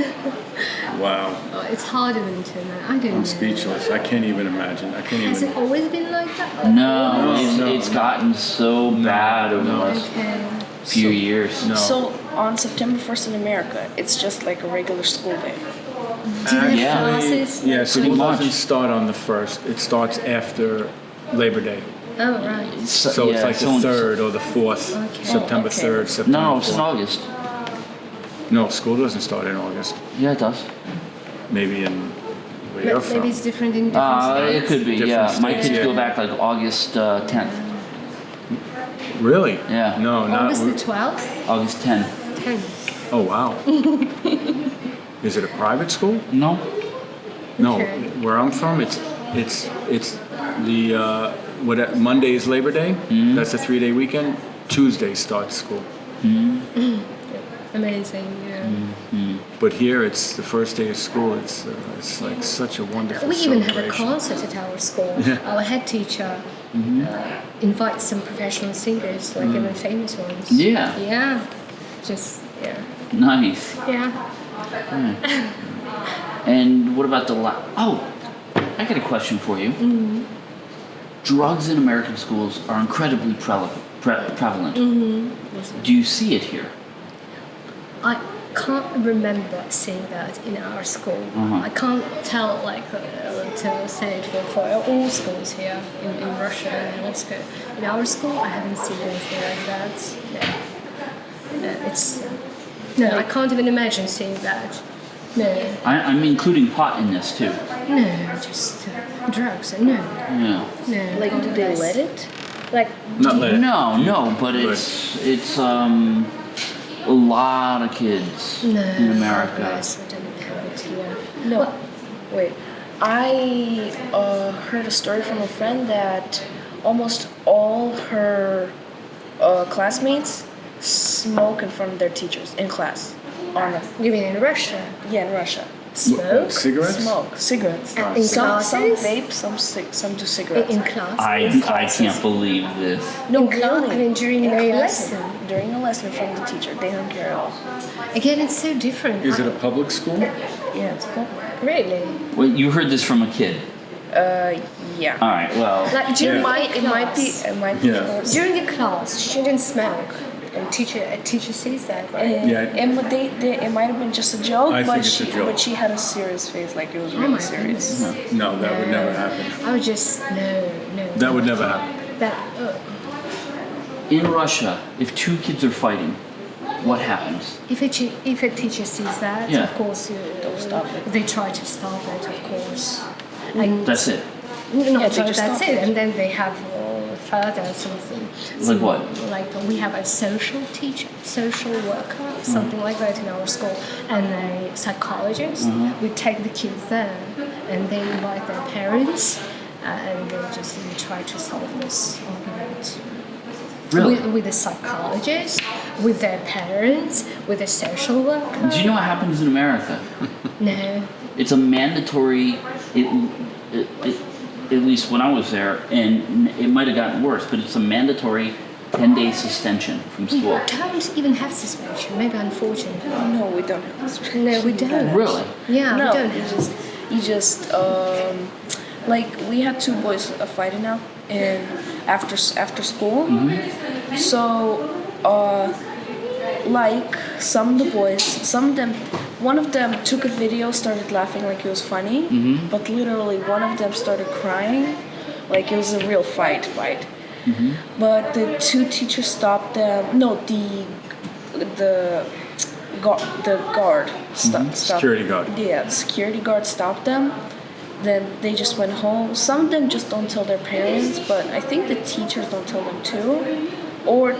Wow. oh, it's harder than to know. I don't. I'm speechless. I can't even imagine. I can't Has it always been like that? no, No, it's, no, it's no. gotten so bad over the no. Last Okay. few years. No. So on September 1st in America, it's just like a regular school day. Do you have Yeah. classes? Yeah, Pretty school much. doesn't start on the first. It starts after Labor Day. Oh, right. So, So it's yeah, like the third or the fourth, Okay. September okay. 3rd, September No, it's in August. No, school doesn't start in August. Yeah, it does. Maybe in where you're Maybe from. it's different in different Uh, states. it could be, Different yeah. My kids yeah. go back like August uh, 10th, Really? Yeah. No, not. August the 12th? August 10th. 10th. Oh wow. <laughs> Is it a private school? No? No. Okay. Where I'm from, it's it's it's the uh, what Monday is Labor Day. Mm-hmm. That's a three-day weekend. Tuesday starts school. Amazing, yeah. Mm. But here, it's the first day of school. It's uh, it's like such a wonderful. We even have a concert at our school. <laughs> Yeah. Our head teacher Mm-hmm. uh, invites some professional singers, like even famous ones. Mm. Yeah. Yeah. Just, yeah. Nice. Yeah. And what about the la- Oh, I got a question for you. Mm-hmm. Drugs in American schools are incredibly prele- pre- prevalent. Mm-hmm. Do you see it here? I can't remember seeing that in our school. Uh-huh. I can't tell, like, uh, to say it for, for all schools here in, in Russia and Moscow. In our school, I haven't seen anything like that. No. No, it's. Uh, no, I can't even imagine seeing that. No, I- I'm including pot in this too. no, just uh, drugs. No, Yeah. no. Like, do they let it? Like, Not let it. No, no, but it's it's um a lot of kids No, in America. Yes, we don't have it here. No, Well, wait. I uh, heard a story from a friend that almost all her uh, classmates smoke in front of their teachers in class. On a, you mean in Russia? yeah, in Russia. Smoke? Cigarettes? Smoke cigarettes. And in some some vape, some cig- some do In, cigarettes. in class? I, In I classes. can't believe this. no, in class? really. I mean, during In the class, lesson? During a lesson from the teacher, they don't care at all. Again, it's so different. Is it a public school? Yeah, it's cool. Really? Well, you heard this from a kid. Uh, yeah. All right. Well, Like during Yeah. might, the it might be, class. it might be. Yeah. During the class, students smoke, and teacher a teacher sees that, right? And, Yeah. and but they, they, it might have been just a joke, I but think it's she, a joke. but she had a serious face, like it was Oh really my serious. goodness. No, that would never happen. I would just no, no. That would never happen. That uh, in Russia, if two kids are fighting, what happens? if a if a teacher sees that, Yeah. of course, uh, They'll stop it. They try to stop it, of course. And That's it. Not Yeah, they just just that's it, it. and then they have uh, further something. Like what? Like we have a social teacher, social worker, Mm-hmm. something like that in our school, and a psychologist. Mm-hmm. We take the kids there, and they invite their parents, uh, and they just try to solve this argument. Really? With, with a psychologist, with their parents, with a social worker. Do you know what happens in America? <laughs> No. It's a mandatory. It, it, it, at least when I was there, and it might have gotten worse, but it's a mandatory ten day suspension from school. We don't even have suspension, maybe unfortunately. No, we don't have this. No, we don't. Really? Yeah, no, we don't you just, you just, um, like we had two boys fighting now, and after after school, mm-hmm. so, uh, like some of the boys, some of them, one of them took a video, started laughing like it was funny, mm-hmm. but literally one of them started crying, like it was a real fight, fight. Mm-hmm. But the two teachers stopped them. No, the the guard, the guard sto- stopped. Security guard. Yeah, security guard stopped them. Then they just went home. Some of them just don't tell their parents, but I think the teachers don't tell them too. Or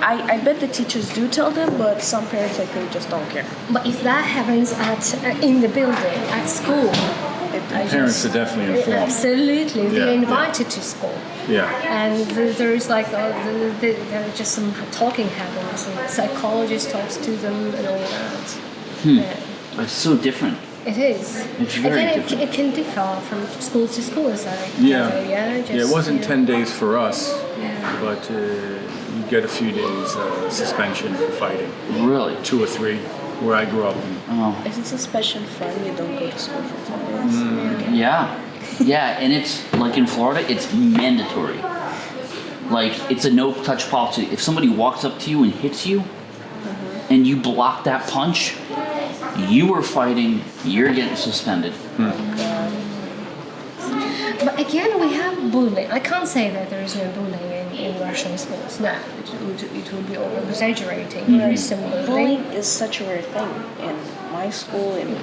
I, I bet the teachers do tell them, but some parents I think just don't care. But if that happens at uh, in the building at school, I Parents just- are definitely informed. Absolutely, Yeah, they're yeah. invited to school, Yeah. and th- there is like uh, the, the, there are just some talking happens, and psychologist talks to them and all that. Yeah. It's so different. It is. It's very Again, it, it can differ from school to school, as I Yeah. gather, yeah. Just, Yeah, it wasn't you know. 10 days for us, Yeah. but uh, you get a few days uh, suspension for fighting. Really? Two or three, where I grew up. In. Oh. If it's a special friend, you don't go to school for 10 days. Yeah. Yeah, and it's like in Florida, it's mandatory. Like it's a no touch policy. If somebody walks up to you and hits you and you block that punch, you were fighting, you're getting suspended. But again, we have bullying. I can't say that there is no bullying in, in Russian schools. No, it would, it would be over exaggerating. Mm-hmm. There is some bullying. Bullying is such a rare thing in my school, in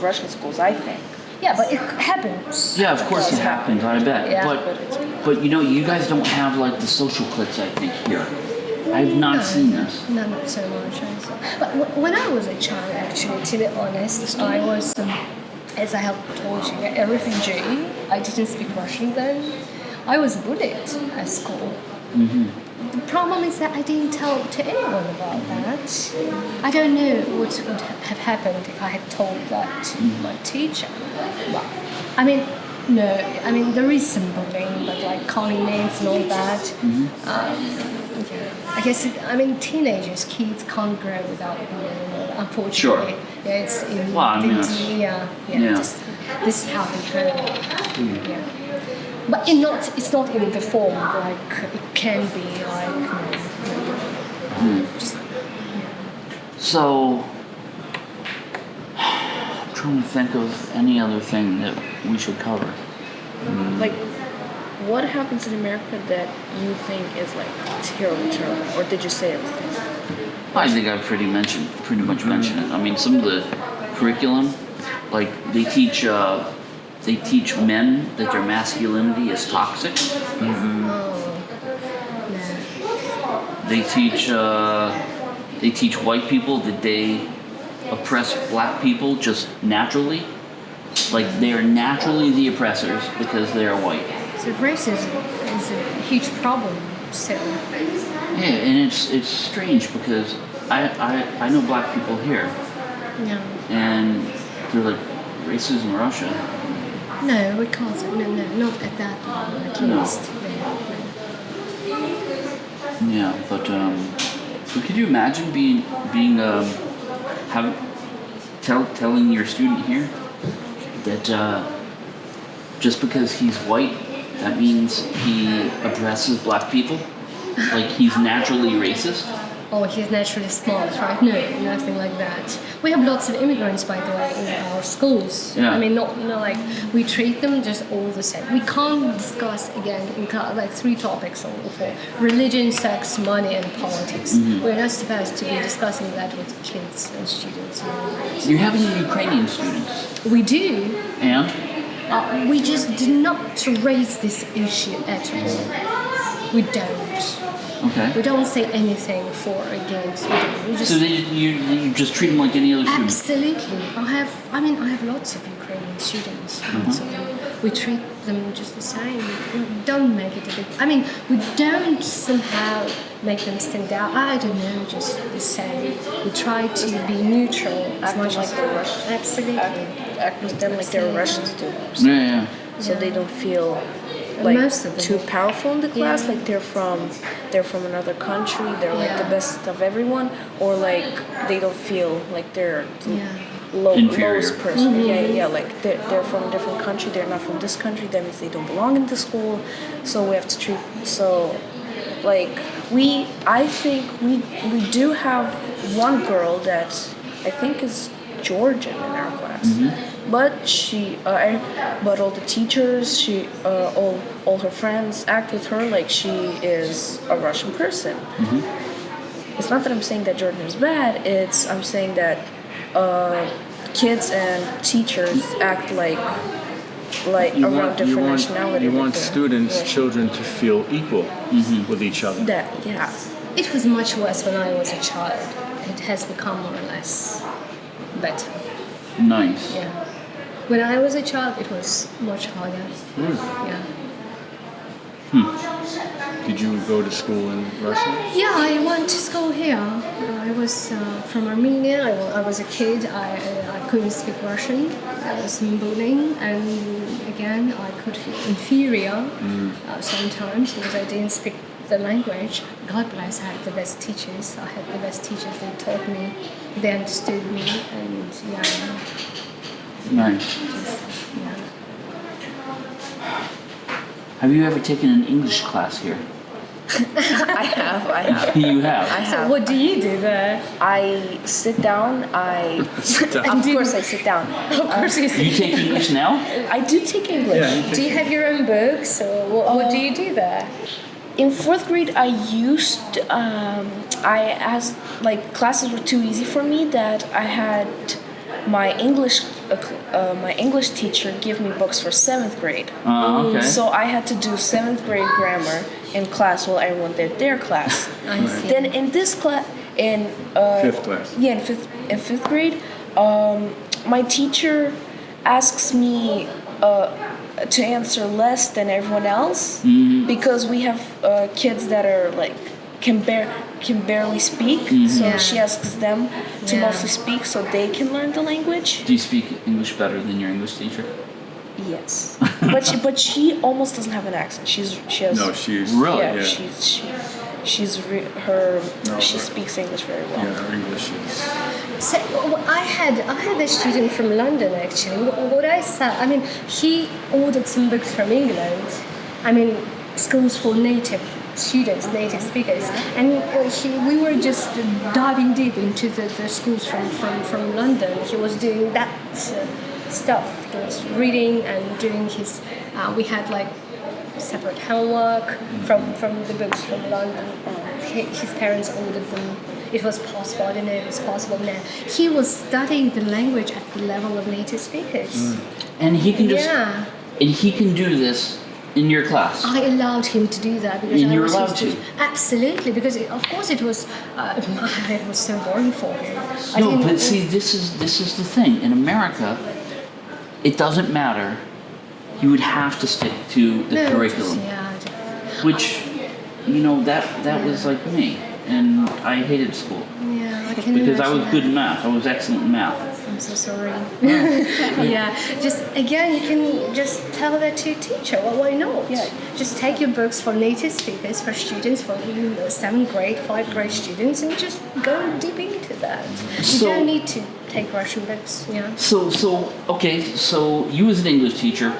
Russian schools, I think. Yeah, but it happens. Yeah, of course it happens, I bet. Yeah. But but you know, you guys don't have like the social clips I think here. I've not seen this. No, not so much. But when I was a child, actually, to be honest, I was, um, as I have told you, a refugee. I didn't speak Russian then. I was bullied at school. The problem is that I didn't tell to anyone about that. I don't know what would have happened if I had told that to my teacher. But, I mean, no, I mean, there is some bullying, but like calling names and all that. Um, yeah. I guess, it, I mean, teenagers, kids can't grow without bullying, unfortunately. Sure. Yeah, it's in Well, I mean, the- yeah, yeah, yeah. Just, this is how they grow. Mm. Yeah. But in not, it's not in the form like it can be like. You know, just, So I'm trying to think of any other thing that we should cover. Like, what happens in America that you think is like terrible, terrible? Or did you say everything? I think I've pretty mentioned, pretty much mentioned it. I mean, some of the curriculum, like they teach, uh, they teach men that their masculinity is toxic. oh, no. They teach, uh, they teach white people that they oppress black people just naturally. Like they are naturally the oppressors because they are white. So racism is a huge problem still. Yeah, and it's it's strange because I, I, I know black people here Yeah. and they're like racism in Russia. No, we can't no, no, not at that level at No. least. No. Yeah, but um, but could you imagine being being um, having tell, telling your student here that uh, just because he's white, that means he oppresses black people, like he's naturally racist. Oh, he's naturally smart, right? No, nothing like that. We have lots of immigrants, by the way, in our schools. Yeah. I mean, not you know, like we treat them just all the same. We can't discuss again in class like three topics or four: religion, sex, money, and politics. Mm-hmm. We're not supposed to be discussing that with kids and students. You. You're having Ukrainian students, We do. and Uh, we just do not raise this issue at all. We don't. okay. We don't say anything for or against. We, we just So they, you you just treat them like any other student. Absolutely. I have, I mean, I have lots of Ukrainian students. Of them. We treat them just the same. We don't make it a big. I mean, we don't somehow make them stand out. I don't know, just the same. We try to be neutral as Act much like as they're Russian. Absolutely. Act, act with them like they're Russian students, Yeah, yeah. so they don't feel like Most of them. too powerful in the class. Yeah. Like they're from they're from another country. They're like the best of everyone, or like they don't feel like they're Yeah. Low, lowest person. Yeah, yeah, yeah. Like they're, they're from a different country. They're not from this country. That means they don't belong in the school. So we have to treat. So, like we, I think we we do have one girl that I think is Georgian in our class. But she, uh, I, but all the teachers, she, uh, all, all her friends act with her like she is a Russian person. It's not that I'm saying that Georgian is bad. It's I'm saying that uh, kids and teachers act like like You around want, you different want, nationality. you want students, yeah. children to feel equal with each other. That yeah. It was much worse when I was a child. It has become more or less better. Nice. Yeah. When I was a child, it was much harder. Yeah. Did you go to school in Russia? Yeah, I went to school here. Uh, I was uh, from Armenia. I, I was a kid. I, I, I couldn't speak Russian. I was bullying, and again, I could feel inferior uh, sometimes because I didn't speak the language. God bless, I had the best teachers. I had the best teachers. They taught me, they understood me, and yeah, Nice. just yeah. Have you ever taken an English class here? <laughs> I have. I have. <laughs> You I have. have. So what do you do there? I sit down. I <laughs> Sit down. of course I sit down. Of course, you You take English now? I do take English. Yeah. Do you have your own books, or what, what do you do there? In fourth grade, I used um, I asked like classes were too easy for me that I had my English uh, uh, my English teacher give me books for seventh grade. Uh, okay. So I had to do seventh grade grammar in class while everyone did their class. <laughs> I see. Then in this class, in uh, Fifth class. yeah, in fifth in fifth grade, um, my teacher asks me uh, to answer less than everyone else because we have uh, kids that are like can bear can barely speak. Mm-hmm. So Yeah. she asks them to Yeah. mostly speak so they can learn the language. Do you speak English better than your English teacher? Yes, but she, but she almost doesn't have an accent. She's she has No, she's Really? yeah, yeah. she's she, she's re, her No, she speaks English very well. Yeah, her English is. So w- I had I had a student from London actually. What I saw, I mean, he ordered some books from England. I mean, schools for native students, native speakers, and uh, he, we were just diving deep into the, the schools from, from, from London. He was doing that uh, stuff. He was reading and doing his. Uh, we had like separate homework from, from the books from London. Uh, his parents ordered them. It was possible. I didn't know it was possible now. He was studying the language at the level of native speakers. And he can just Yeah. and he can do this in your class. I allowed him to do that because And I you're was allowed to? Absolutely, because it, of course it was. Uh, <laughs> it was so boring for him. I no, but see, this is this is the thing. In America, it doesn't matter. You would have to stick to the no, curriculum, yeah, which, you know, that that was like me, and I hated school yeah, I can because I was imagine good in math. I was excellent in math. I'm so sorry. <laughs> yeah, just again, you can just tell that to your teacher. Well, why not? Yeah. Just take your books for native speakers, for students, for you know, seventh grade, five grade students, and just go deep into that. You So- don't need to take Russian books. Yeah. So, so okay, so you as an English teacher,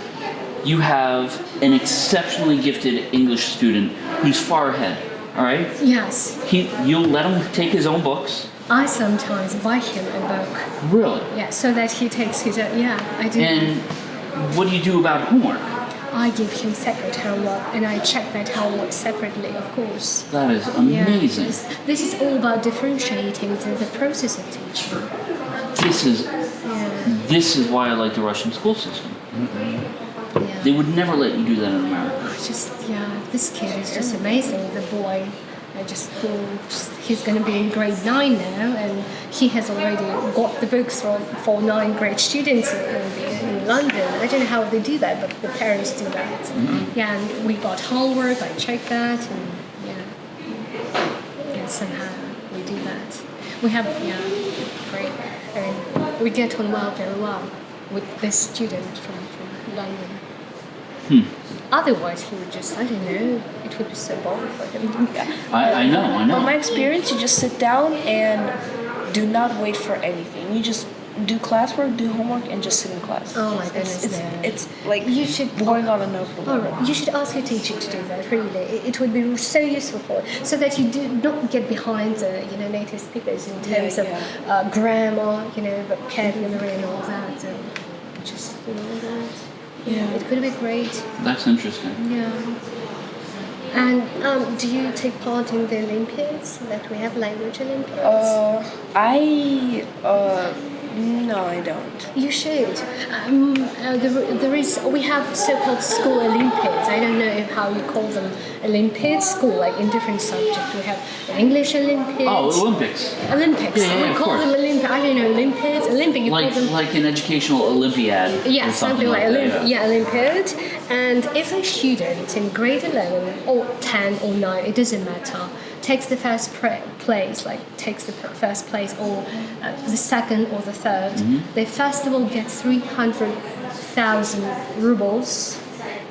you have an exceptionally gifted English student who's far ahead. All right, Yes, he you'll let him take his own books. I sometimes buy him a book. Really? Yeah, so that he takes his own. Yeah, I do. And what do you do about homework? I give him separate homework, and I check that homework separately, of course. That is amazing. this, this is all about differentiating the, the process of teaching. This is Yeah, this is why I like the Russian school system. Mm-hmm. yeah. They would never let you do that in America. just yeah, this kid is just amazing. The boy, I just, mm, just he's going to be in grade nine now, and he has already got the books for, for nine grade students in, in, London. I don't know how they do that, but the parents do that. Yeah, and we got homework. I check that, and yeah, and somehow we do that. We have yeah, great. Mean, we get on well very well with this student from, from London. Otherwise, he would just, I don't know, it would be so boring for him. <laughs> I, I know, I From my experience, you just sit down and do not wait for anything. You just do classwork, do homework, and just sit in class. Oh my It's- goodness, It's, no. it's, like You should- boring on a notebook. All right, you should ask your teacher to do that. Really, it, it would be so useful for so that you do not get behind the you know native speakers in Yeah, terms of. Uh, grammar, you know, vocabulary and all that. And just you know that. Yeah. it could be great. That's interesting. Yeah. And um, do you take part in the Olympics that we have language Olympiads? Uh, I uh, no, I don't. You should. Um, uh, there, there is. We have so-called school Olympiads. I don't know how you call them Olympiads. School, like in different subjects. We have English Olympiads. Oh, Olympics. Olympics. Yeah, yeah, we of call course. them Olympic. I don't know Olympiads. Olympic. You Like call them. like an educational Olympiad. Yeah, or something, like, that, Olymp- yeah. Olympiad. And if a student in grade 11 or 10 or 9, it doesn't matter, takes the first pra- place, like takes the first place or uh, the second or the 3rd they first of all get 300,000 rubles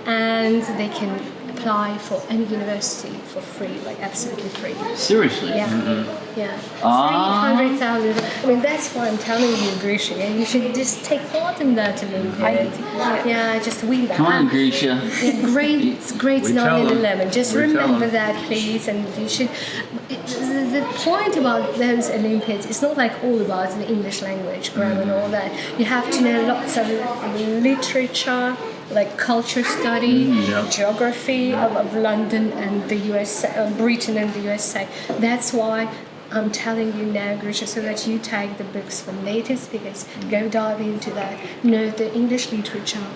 and they can apply for any university for free, like absolutely free. Seriously. Yeah, yeah. Ah. Three hundred thousand. I mean, that's why I'm telling you, Grisha. Yeah, you should just take part in that Olympiad. yeah, just win that. Come on, Grisha. yeah, grades, grades We nine and eleven. Just We remember that, please. And you should. It, the, the point about those Olympiads, it's not like all about the English language, grammar, and all that. You have to know lots of literature, like culture study, yeah. geography of, of London and the US, uh, Britain and the USA. That's why. I'm telling you now, Grisha, so that you take the books from native speakers, go dive into that, know the English literature,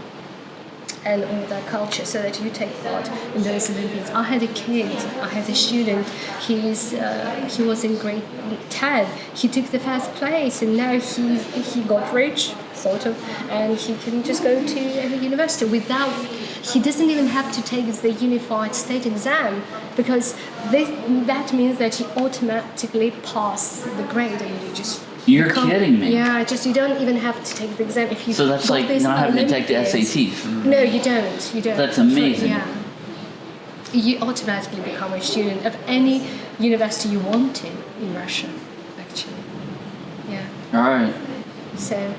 and all that culture so that you take part in those Olympiads. I had a kid, I had a student, he's, uh, he was in grade 10, he took the first place and now he, he got rich, sort of, and he can just go to any university without, he doesn't even have to take the unified state exam because this, that means that you automatically pass the grade and you just You're become- kidding me. Yeah, just you don't even have to take the exam if you. So that's like not having to take the. SATs. No, you don't. You don't. That's amazing. Yeah. You automatically become a student of any university you want to in Russia, actually. Yeah. All right. So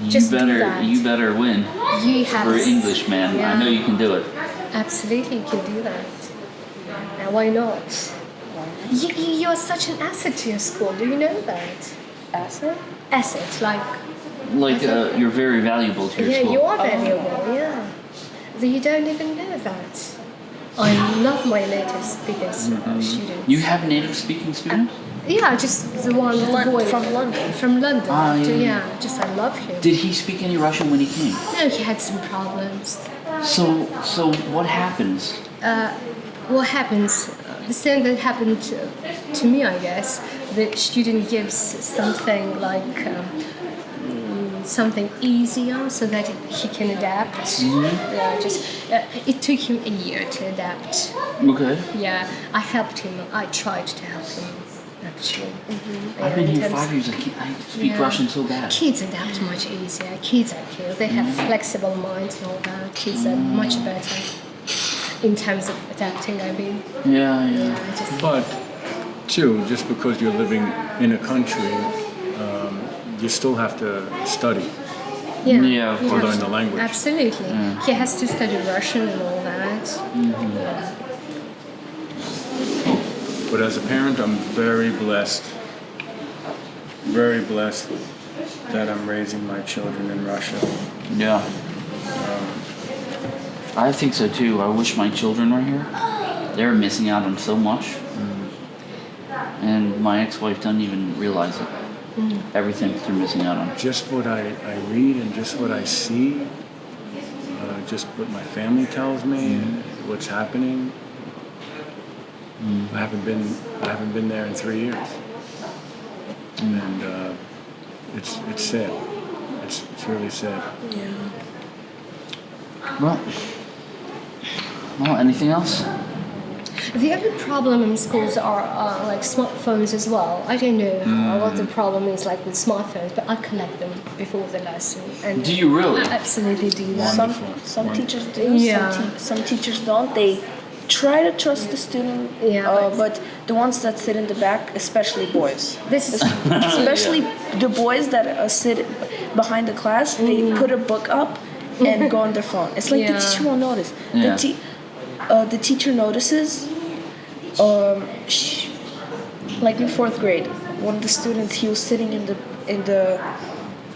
You just do better that. you better win you have for English, man. I know you can do it. Absolutely, you can do that. Now, why not? You, you, you're such an asset to your school. Do you know that? Asset? Asset, like Like uh, you're very valuable to your yeah, school. Yeah, you are valuable. Yeah, but you don't even know that. I love my native speakers uh, students. You have native speaking students? Yeah, just the one the Lon- boy from London. From London. Ah, So, yeah. yeah, just I love him. Did he speak any Russian when he came? no, he had some problems. So, so what happens? what happens the same that happened to, to me i guess the student gives something like um, mm, something easier so that he can adapt yeah just uh, it took him a year to adapt Okay. yeah i helped him i tried to help him actually mm-hmm. I've been here terms- five years. I, can't, I speak Yeah. Russian so bad. Kids adapt much easier. Kids are cute. They have mm-hmm. flexible minds and all that. Kids are mm-hmm. much better in terms of adapting. I mean, Yeah, yeah. yeah, just But, too, just because you're living in a country, um, you still have to study. yeah, Yeah, of course. Learn the language. Absolutely, he has to study Russian and all that. But as a parent, I'm very blessed, very blessed that I'm raising my children in Russia. Yeah. Um, I think so too. I wish my children were here. They're missing out on so much. Mm. And my ex-wife doesn't even realize it. Mm. Everything they're missing out on. Just what I, I read and just what I see, uh, just what my family tells me, and what's happening. I haven't been I haven't been there in three years, and uh, it's it's sad. It's it's really sad. Yeah. Well, well, anything else? The other problem in schools are uh, like smartphones as well. I don't know uh, what the problem is like with smartphones, but I collect them before the lesson. And Do you really? I absolutely do that. Some some Wonderful. teachers do. Yeah. Some, te- some teachers don't. They try to trust the student. Yeah, Uh, but- but the ones that sit in the back, especially boys, This is <laughs> especially the boys that uh, sit behind the class, they put a book up and go on their phone. It's like Yeah. the teacher won't notice. Yeah. The, te- uh, the teacher notices. Um, sh like in fourth grade, one of the students he was sitting in the in the.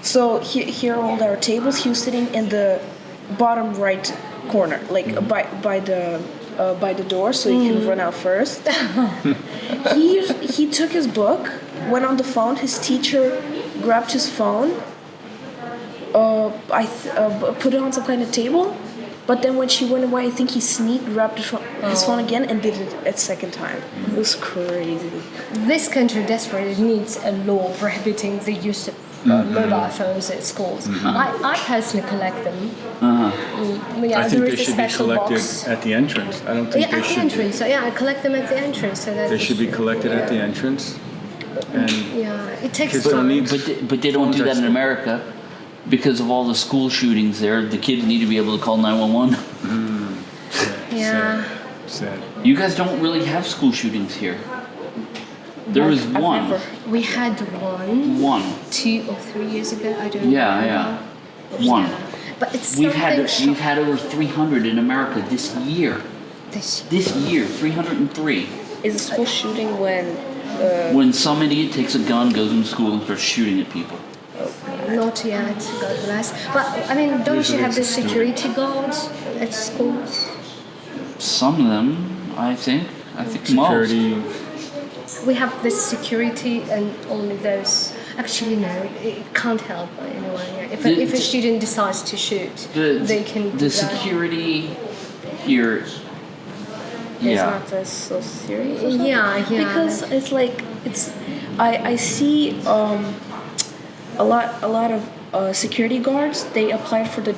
So he, here are all our tables. He was sitting in the bottom right corner, like uh, by by the uh, by the door, so he can run out first. <laughs> he he took his book, went on the phone. His teacher grabbed his phone. Uh, I th- uh, put it on some kind of table, but then when she went away, I think he sneaked, grabbed his phone, his phone again, and did it a second time. It was crazy. this country desperately needs a law prohibiting the use of uh, mobile phones at schools. I, I personally collect them. Mm, yeah, I think there they should be collected box. at the entrance. I don't think Yeah, they at the should. entrance. So yeah, I collect them at the entrance so that They should be collected at the entrance, and Yeah, it takes Kids don't time. need- But they, but they don't do that in America because of all the school shootings there. The kids need to be able to call 911. Yeah. sad. You guys don't really have school shootings here. There was I've one. never- We had one, One. two or three years ago. I don't know. Yeah, remember. yeah. One. But it's We've something had we've had over 300 in America this year. this This year, 303. Is a school shooting when uh, When some idiot takes a gun, goes into school, and starts shooting at people. Not yet, God bless. But I mean, don't you have the it's a student. security guards at schools? Some of them, I think. I think Security. We have the security and only those. Actually, no, it it can't help anyone. yeah. If, a, if a student decides to shoot. The, they can do the that. security here. it's not as so serious? Yeah, yeah. Because it's like it's I I see um a lot a lot of uh, security guards they applied for the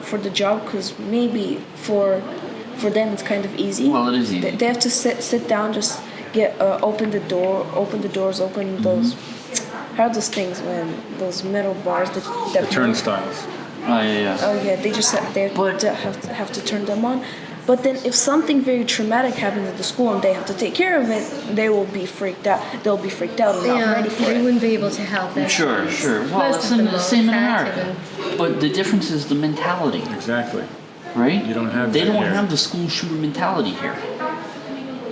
for the job because maybe for for them it's kind of easy. Well, it is They, easy. they have to sit sit down, just get uh, open the door, open the doors, open Mm-hmm. those. How are those things when those metal bars that that The turnstiles. Oh yeah, yeah. Oh yeah, they just have, they have, But- to have to have to turn them on. But then if something very traumatic happens at the school and they have to take care of it, they will be freaked out. They'll be freaked out and not yeah, ready for they it. wouldn't be able to help their Sure, sure. Well, Most it's of the same in creative America. But the difference is the mentality, Exactly. right? You don't have They don't here. have the school shooter mentality here.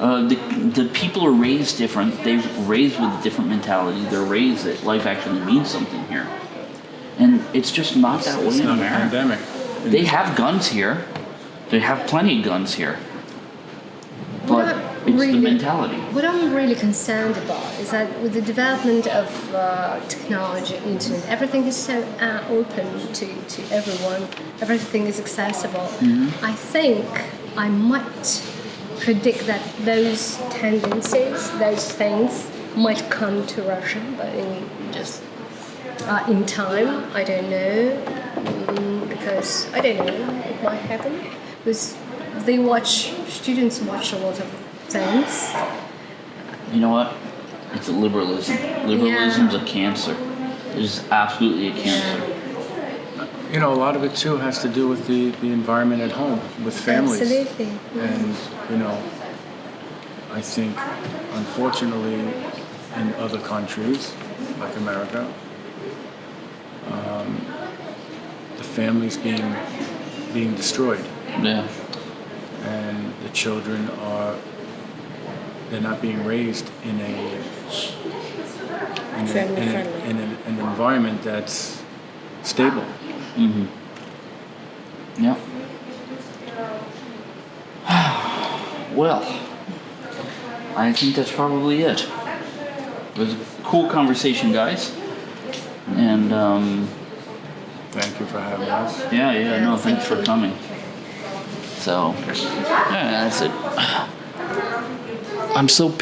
Uh, the the people are raised different. They're raised with a different mentality. They're raised that life actually means something here, and it's just not that way It's in not a America. pandemic. They have guns here. They have plenty of guns here. But I, It's really the mentality. What I'm really concerned about is that with the development of uh, technology, internet, everything is so uh, open to, to everyone. Everything is accessible. I think I might predict that those tendencies, those things, might come to Russia, but in just uh, in time. I don't know mm, because I don't know. It might happen because they watch students watch a lot of things. You know what? It's a liberalism. Liberalism's a cancer. It's absolutely a cancer. You know, a lot of it too has to do with the, the environment at home, with families. Absolutely. And, you know, I think unfortunately in other countries, like America, um, the families being being destroyed Yeah. and the children are they're not being raised in a in, a, Family in, a, friendly. in a- an environment that's stable. Yeah. <sighs> well, I think that's probably it. It was a cool conversation, guys. And um, Thank you for having us. yeah, yeah, no, thanks for coming. So, yeah, that's it. <sighs> I'm so